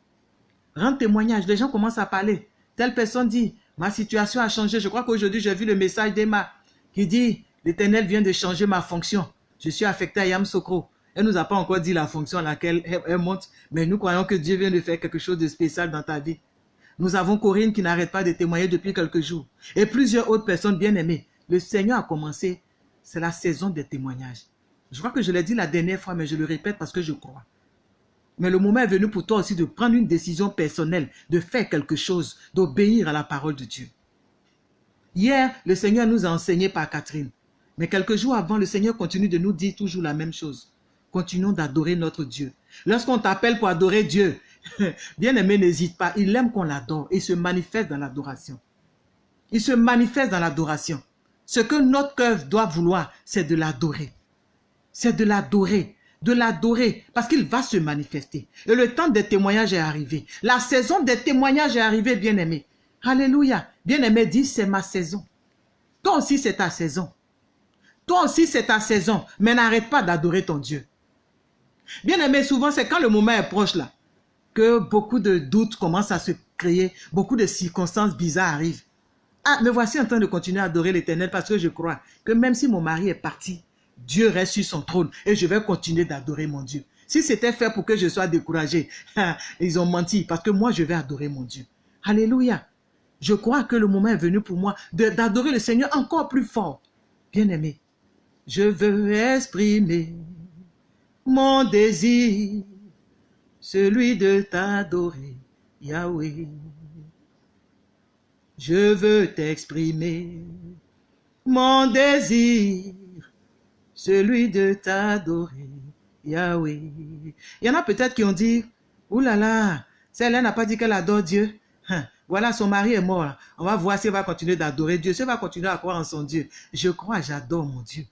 Rends témoignage. Les gens commencent à parler. Telle personne dit, ma situation a changé. Je crois qu'aujourd'hui, j'ai vu le message d'Emma qui dit, l'Éternel vient de changer ma fonction. Je suis affecté à Yam Sokro. Elle nous a pas encore dit la fonction à laquelle elle, monte, mais nous croyons que Dieu vient de faire quelque chose de spécial dans ta vie. Nous avons Corinne qui n'arrête pas de témoigner depuis quelques jours. Et plusieurs autres personnes bien aimées. Le Seigneur a commencé. C'est la saison des témoignages. Je crois que je l'ai dit la dernière fois, mais je le répète parce que je crois. Mais le moment est venu pour toi aussi de prendre une décision personnelle, de faire quelque chose, d'obéir à la parole de Dieu. Hier, le Seigneur nous a enseigné par Catherine. Mais quelques jours avant, le Seigneur continue de nous dire toujours la même chose. Continuons d'adorer notre Dieu. Lorsqu'on t'appelle pour adorer Dieu, bien aimé, n'hésite pas. Il aime qu'on l'adore et se manifeste dans l'adoration. Il se manifeste dans l'adoration. Ce que notre cœur doit vouloir, c'est de l'adorer. C'est de l'adorer de l'adorer parce qu'il va se manifester. Et le temps des témoignages est arrivé. La saison des témoignages est arrivée, bien-aimé. Alléluia. Bien-aimé, dis, c'est ma saison. Toi aussi, c'est ta saison. Toi aussi, c'est ta saison. Mais n'arrête pas d'adorer ton Dieu. Bien-aimé, souvent, c'est quand le moment est proche là, que beaucoup de doutes commencent à se créer, beaucoup de circonstances bizarres arrivent. Ah, me voici en train de continuer à adorer l'éternel parce que je crois que même si mon mari est parti, Dieu reste sur son trône et je vais continuer d'adorer mon Dieu. Si c'était fait pour que je sois découragé, ils ont menti parce que moi, je vais adorer mon Dieu. Alléluia. Je crois que le moment est venu pour moi d'adorer le Seigneur encore plus fort. Bien-aimé, je veux exprimer mon désir, celui de t'adorer, Yahweh. Je veux t'exprimer mon désir, celui de t'adorer, Yahweh. Il y en a peut-être qui ont dit, oulala, là là, celle-là n'a pas dit qu'elle adore Dieu. Hein, voilà, son mari est mort. On va voir si elle va continuer d'adorer Dieu, si elle va continuer à croire en son Dieu. Je crois, j'adore mon Dieu.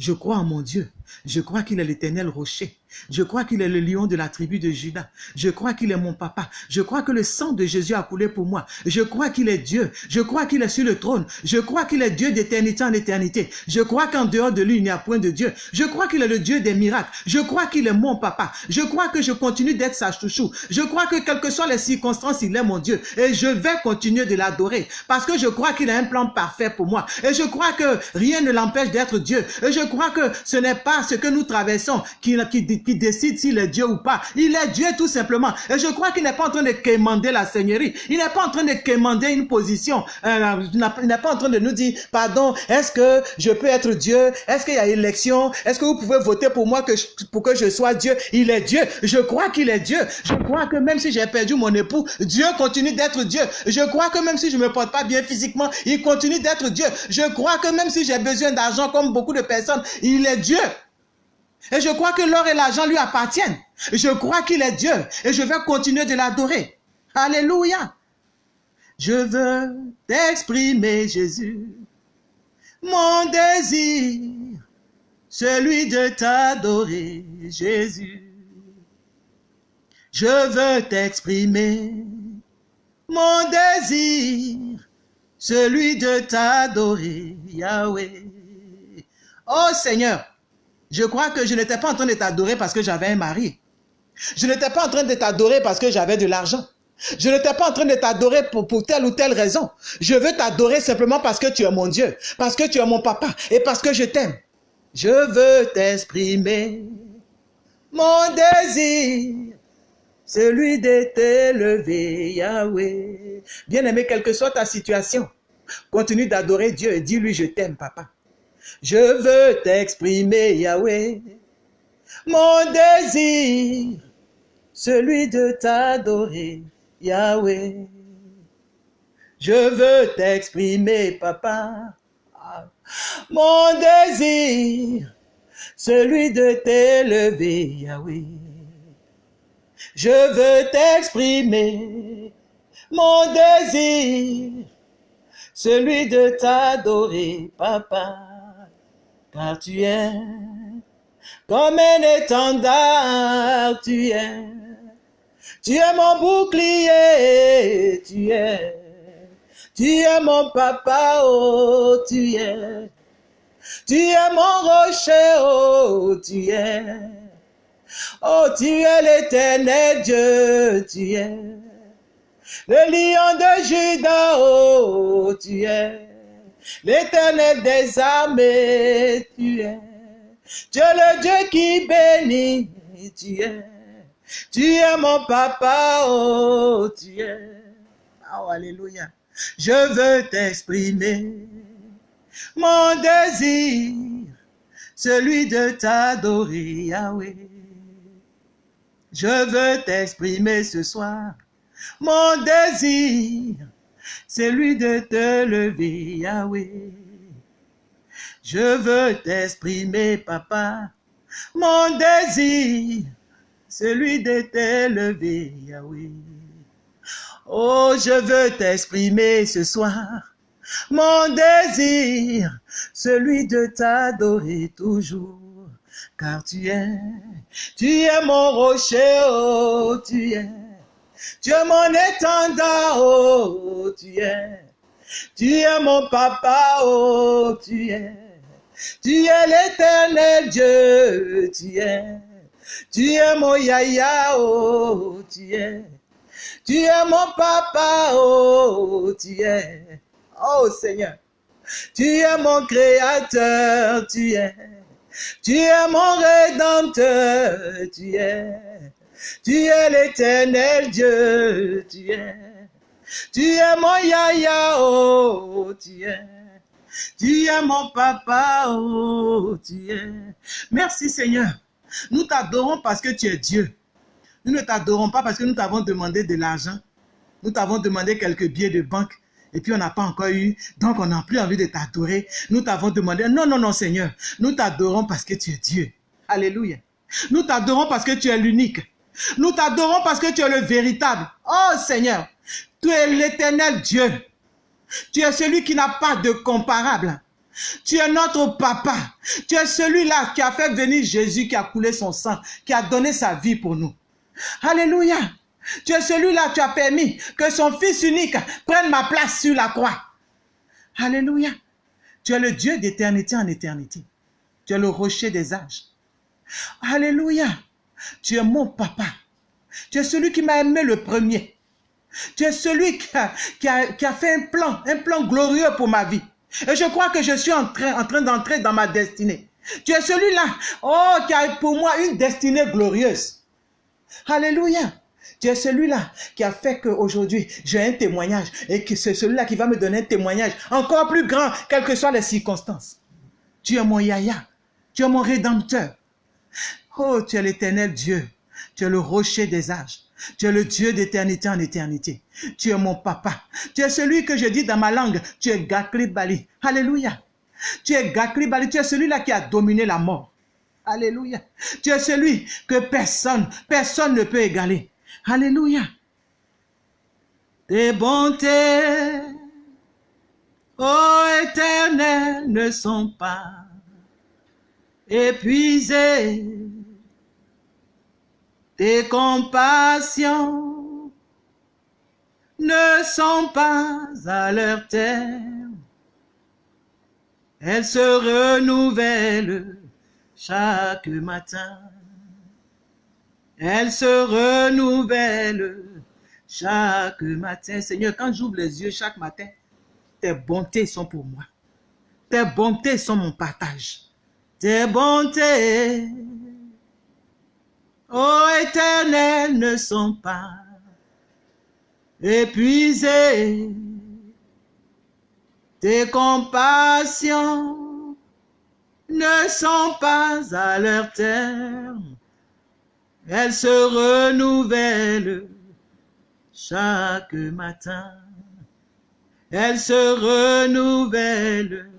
Je crois en mon Dieu. Je crois qu'il est l'éternel rocher. Je crois qu'il est le lion de la tribu de Judas. Je crois qu'il est mon papa. Je crois que le sang de Jésus a coulé pour moi. Je crois qu'il est Dieu. Je crois qu'il est sur le trône. Je crois qu'il est Dieu d'éternité en éternité. Je crois qu'en dehors de lui, il n'y a point de Dieu. Je crois qu'il est le Dieu des miracles. Je crois qu'il est mon papa. Je crois que je continue d'être sa chouchou. Je crois que quelles que soient les circonstances, il est mon Dieu. Et je vais continuer de l'adorer. Parce que je crois qu'il a un plan parfait pour moi. Et je crois que rien ne l'empêche d'être Dieu. Et je crois que ce n'est pas ce que nous traversons qui, qui, qui décide s'il est Dieu ou pas. Il est Dieu tout simplement. Et je crois qu'il n'est pas en train de quémander la Seigneurie. Il n'est pas en train de quémander une position. Euh, il n'est pas en train de nous dire, pardon, est-ce que je peux être Dieu? Est-ce qu'il y a élection? Est-ce que vous pouvez voter pour moi que pour que je sois Dieu? Il est Dieu. Je crois qu'il est Dieu. Je crois que même si j'ai perdu mon époux, Dieu continue d'être Dieu. Je crois que même si je me porte pas bien physiquement, il continue d'être Dieu. Je crois que même si j'ai besoin d'argent comme beaucoup de personnes, il est Dieu. Et je crois que l'or et l'argent lui appartiennent. Je crois qu'il est Dieu. Et je vais continuer de l'adorer. Alléluia. Je veux t'exprimer, Jésus, mon désir, celui de t'adorer, Jésus. Je veux t'exprimer, mon désir, celui de t'adorer, Yahweh. Oh Seigneur, je crois que je n'étais pas en train de t'adorer parce que j'avais un mari. Je n'étais pas en train de t'adorer parce que j'avais de l'argent. Je ne t'ai pas en train de t'adorer pour, pour telle ou telle raison. Je veux t'adorer simplement parce que tu es mon Dieu, parce que tu es mon papa et parce que je t'aime. Je veux t'exprimer mon désir, celui de t'élever, Yahweh. Bien-aimé, quelle que soit ta situation, continue d'adorer Dieu et dis-lui je t'aime, papa. Je veux t'exprimer, Yahweh, mon désir, celui de t'adorer, Yahweh. Je veux t'exprimer, papa, mon désir, celui de t'élever, Yahweh. Je veux t'exprimer, mon désir, celui de t'adorer, papa, car tu es comme un étendard, tu es. Tu es mon bouclier, tu es. Tu es mon papa, oh, tu es. Tu es mon rocher, oh, tu es. Oh, tu es l'éternel Dieu, tu es. Le lion de Judas, oh, tu es. L'éternel des armées, tu es. Es le Dieu qui bénit, tu es. Tu es mon papa, oh, tu es. Oh, alléluia. Je veux t'exprimer mon désir, celui de t'adorer, Yahweh. Je veux t'exprimer ce soir mon désir, celui de te lever, Yahweh. Je veux t'exprimer, papa, mon désir, celui de t'élever, Yahweh. Oh, je veux t'exprimer ce soir, mon désir, celui de t'adorer toujours, car tu es, tu es mon rocher, oh, tu es, tu es mon étendard, oh, tu es, tu es mon papa, oh, tu es, tu es l'éternel Dieu, tu es, tu es mon yaya, oh, tu es, tu es mon papa, oh, tu es, oh Seigneur, tu es mon créateur, tu es, tu es mon rédempteur, tu es, tu es l'éternel Dieu, tu es, tu es mon yaya, oh, tu es. Tu es mon papa, oh, tu es. Merci Seigneur. Nous t'adorons parce que tu es Dieu. Nous ne t'adorons pas parce que nous t'avons demandé de l'argent. Nous t'avons demandé quelques billets de banque. Et puis on n'a pas encore eu. Donc on n'a plus envie de t'adorer. Nous t'avons demandé. Non, non, non, Seigneur. Nous t'adorons parce que tu es Dieu. Alléluia. Nous t'adorons parce que tu es l'unique. Nous t'adorons parce que tu es le véritable. Oh Seigneur. Tu es l'éternel Dieu. Tu es celui qui n'a pas de comparable. Tu es notre papa. Tu es celui-là qui a fait venir Jésus, qui a coulé son sang, qui a donné sa vie pour nous. Alléluia. Tu es celui-là, tu as permis que son fils unique prenne ma place sur la croix. Alléluia. Tu es le Dieu d'éternité en éternité. Tu es le rocher des âges. Alléluia. Tu es mon papa. Tu es celui qui m'a aimé le premier. Tu es celui qui a, fait un plan, un plan glorieux pour ma vie. Et je crois que je suis en train, en train d'entrer dans ma destinée. Tu es celui-là, oh, qui a pour moi une destinée glorieuse. Alléluia. Tu es celui-là qui a fait qu'aujourd'hui, j'ai un témoignage et que c'est celui-là qui va me donner un témoignage encore plus grand, quelles que soient les circonstances. Tu es mon yaya. Tu es mon rédempteur. Oh, tu es l'éternel Dieu. Tu es le rocher des âges. Tu es le Dieu d'éternité en éternité. Tu es mon papa. Tu es celui que je dis dans ma langue. Tu es Gakli Bali. Alléluia. Tu es Gakli Bali. Tu es celui-là qui a dominé la mort. Alléluia. Tu es celui que personne, personne ne peut égaler. Alléluia. Tes bontés, ô éternel, ne sont pas épuisées. Tes compassions ne sont pas à leur terme. Elles se renouvellent chaque matin. Elles se renouvellent chaque matin. Seigneur, quand j'ouvre les yeux chaque matin, tes bontés sont pour moi. Tes bontés sont mon partage. Tes bontés, ô éternel, ne sont pas épuisées. Tes compassions ne sont pas à leur terme. Elles se renouvellent chaque matin. Elles se renouvellent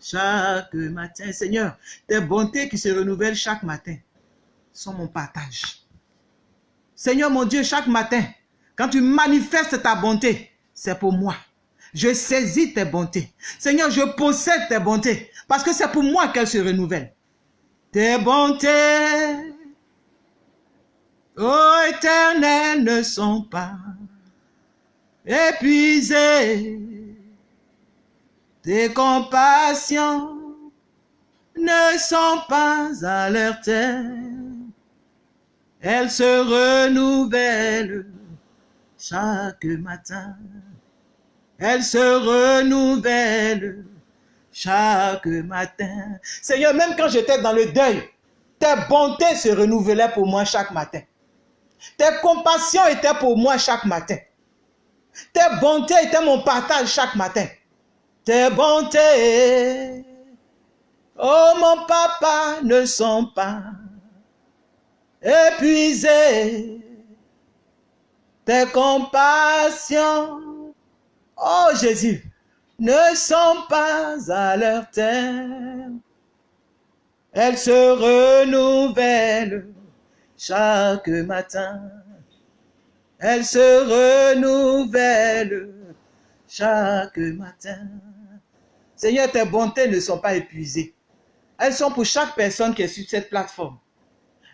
chaque matin. Seigneur, tes bontés qui se renouvellent chaque matin sont mon partage. Seigneur mon Dieu, chaque matin, quand tu manifestes ta bonté, c'est pour moi. Je saisis tes bontés. Seigneur, je possède tes bontés parce que c'est pour moi qu'elles se renouvellent. Tes bontés, ô éternel, ne sont pas épuisées. Tes compassions ne sont pas à leur terme. Elles se renouvellent chaque matin. Elles se renouvellent chaque matin. Seigneur, même quand j'étais dans le deuil, tes bontés se renouvelaient pour moi chaque matin. Tes compassions étaient pour moi chaque matin. Tes bontés étaient mon partage chaque matin. Tes bontés, oh mon papa, ne sont pas épuisées. Tes compassions, oh Jésus, ne sont pas à leur terme. Elles se renouvellent chaque matin. Elles se renouvellent chaque matin. Seigneur, tes bontés ne sont pas épuisées. Elles sont pour chaque personne qui est sur cette plateforme.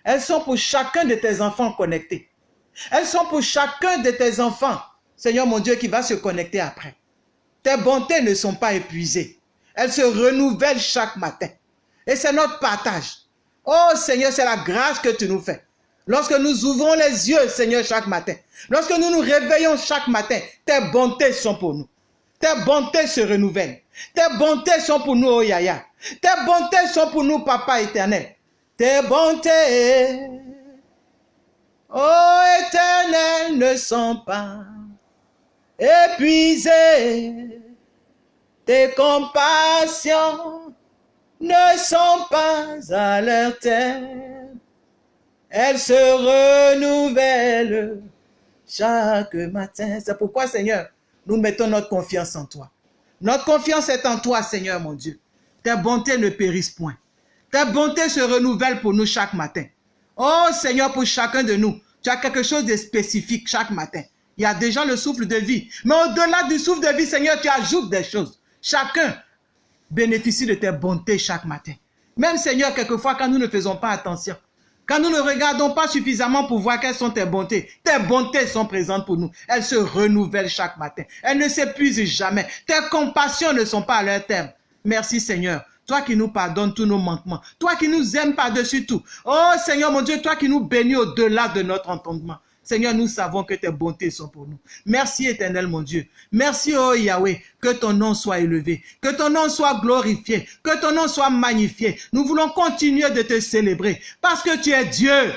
Elles sont pour chacun de tes enfants connectés. Elles sont pour chacun de tes enfants, Seigneur mon Dieu, qui va se connecter après. Tes bontés ne sont pas épuisées. Elles se renouvellent chaque matin. Et c'est notre partage. Oh Seigneur, c'est la grâce que tu nous fais. Lorsque nous ouvrons les yeux, Seigneur, chaque matin. Lorsque nous nous réveillons chaque matin, tes bontés sont pour nous. Tes bontés se renouvellent. Tes bontés sont pour nous, oh Yaya. Tes bontés sont pour nous, Papa éternel. Tes bontés, oh éternel, ne sont pas épuisées. Tes compassions ne sont pas à leur terme. Elles se renouvellent chaque matin. C'est pourquoi, Seigneur, nous mettons notre confiance en toi. Notre confiance est en toi, Seigneur mon Dieu. Tes bontés ne périssent point. Tes bontés se renouvellent pour nous chaque matin. Oh Seigneur, pour chacun de nous, tu as quelque chose de spécifique chaque matin. Il y a déjà le souffle de vie. Mais au-delà du souffle de vie, Seigneur, tu ajoutes des choses. Chacun bénéficie de tes bontés chaque matin. Même Seigneur, quelquefois, quand nous ne faisons pas attention, quand nous ne regardons pas suffisamment pour voir quelles sont tes bontés, tes bontés sont présentes pour nous. Elles se renouvellent chaque matin. Elles ne s'épuisent jamais. Tes compassions ne sont pas à leur terme. Merci Seigneur. Toi qui nous pardonnes tous nos manquements. Toi qui nous aimes par-dessus tout. Oh Seigneur mon Dieu, toi qui nous bénis au-delà de notre entendement. Seigneur, nous savons que tes bontés sont pour nous. Merci éternel mon Dieu. Merci oh Yahweh, que ton nom soit élevé, que ton nom soit glorifié, que ton nom soit magnifié. Nous voulons continuer de te célébrer parce que tu es Dieu.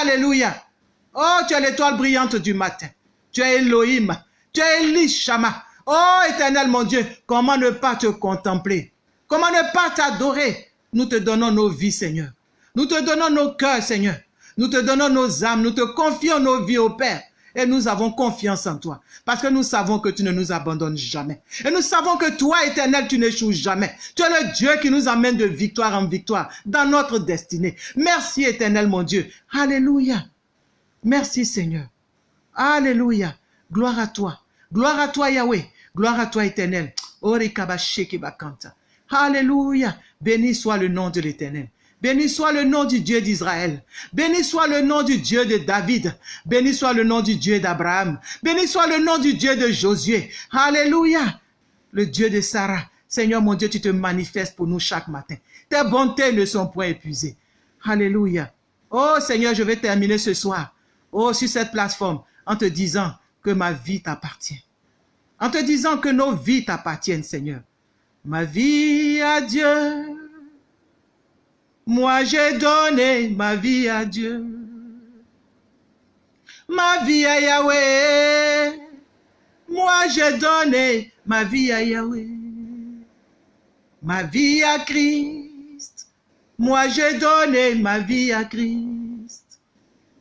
Alléluia. Oh, tu es l'étoile brillante du matin. Tu es Elohim. Tu es Elishama. Oh éternel mon Dieu, comment ne pas te contempler? Comment ne pas t'adorer? Nous te donnons nos vies, Seigneur. Nous te donnons nos cœurs, Seigneur. Nous te donnons nos âmes, nous te confions nos vies au Père. Et nous avons confiance en toi. Parce que nous savons que tu ne nous abandonnes jamais. Et nous savons que toi, éternel, tu n'échoues jamais. Tu es le Dieu qui nous amène de victoire en victoire dans notre destinée. Merci, éternel, mon Dieu. Alléluia. Merci, Seigneur. Alléluia. Gloire à toi. Gloire à toi, Yahweh. Gloire à toi, éternel. Alléluia. Béni soit le nom de l'éternel. Béni soit le nom du Dieu d'Israël. Béni soit le nom du Dieu de David. Béni soit le nom du Dieu d'Abraham. Béni soit le nom du Dieu de Josué. Alléluia. Le Dieu de Sarah. Seigneur mon Dieu, tu te manifestes pour nous chaque matin. Tes bontés ne sont point épuisées. Alléluia. Oh Seigneur, je vais terminer ce soir. Oh, sur cette plateforme, en te disant que ma vie t'appartient. En te disant que nos vies t'appartiennent, Seigneur. Ma vie à Dieu. Moi, j'ai donné ma vie à Dieu. Ma vie à Yahweh. Moi, j'ai donné ma vie à Yahweh. Ma vie à Christ. Moi, j'ai donné ma vie à Christ.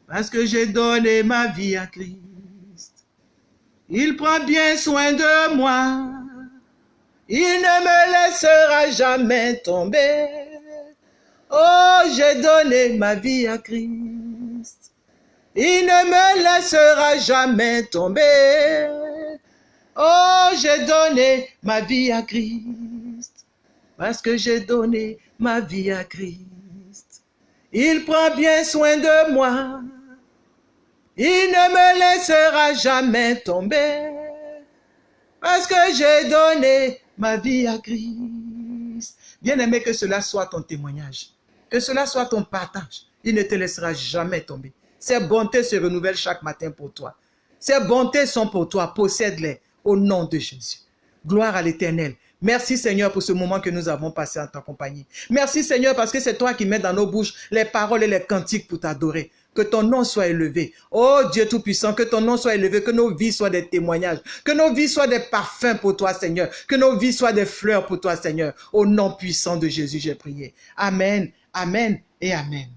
Parce que j'ai donné ma vie à Christ. Il prend bien soin de moi. Il ne me laissera jamais tomber. Oh, j'ai donné ma vie à Christ. Il ne me laissera jamais tomber. Oh, j'ai donné ma vie à Christ. Parce que j'ai donné ma vie à Christ. Il prend bien soin de moi. Il ne me laissera jamais tomber. Parce que j'ai donné ma vie à Christ. Bien aimé, que cela soit ton témoignage. Que cela soit ton partage. Il ne te laissera jamais tomber. Ses bontés se renouvellent chaque matin pour toi. Ses bontés sont pour toi. Possède-les au nom de Jésus. Gloire à l'éternel. Merci Seigneur pour ce moment que nous avons passé en ta compagnie. Merci Seigneur parce que c'est toi qui mets dans nos bouches les paroles et les cantiques pour t'adorer. Que ton nom soit élevé. Oh Dieu Tout-Puissant, que ton nom soit élevé, que nos vies soient des témoignages, que nos vies soient des parfums pour toi Seigneur, que nos vies soient des fleurs pour toi Seigneur. Au nom puissant de Jésus, j'ai prié. Amen, Amen et Amen.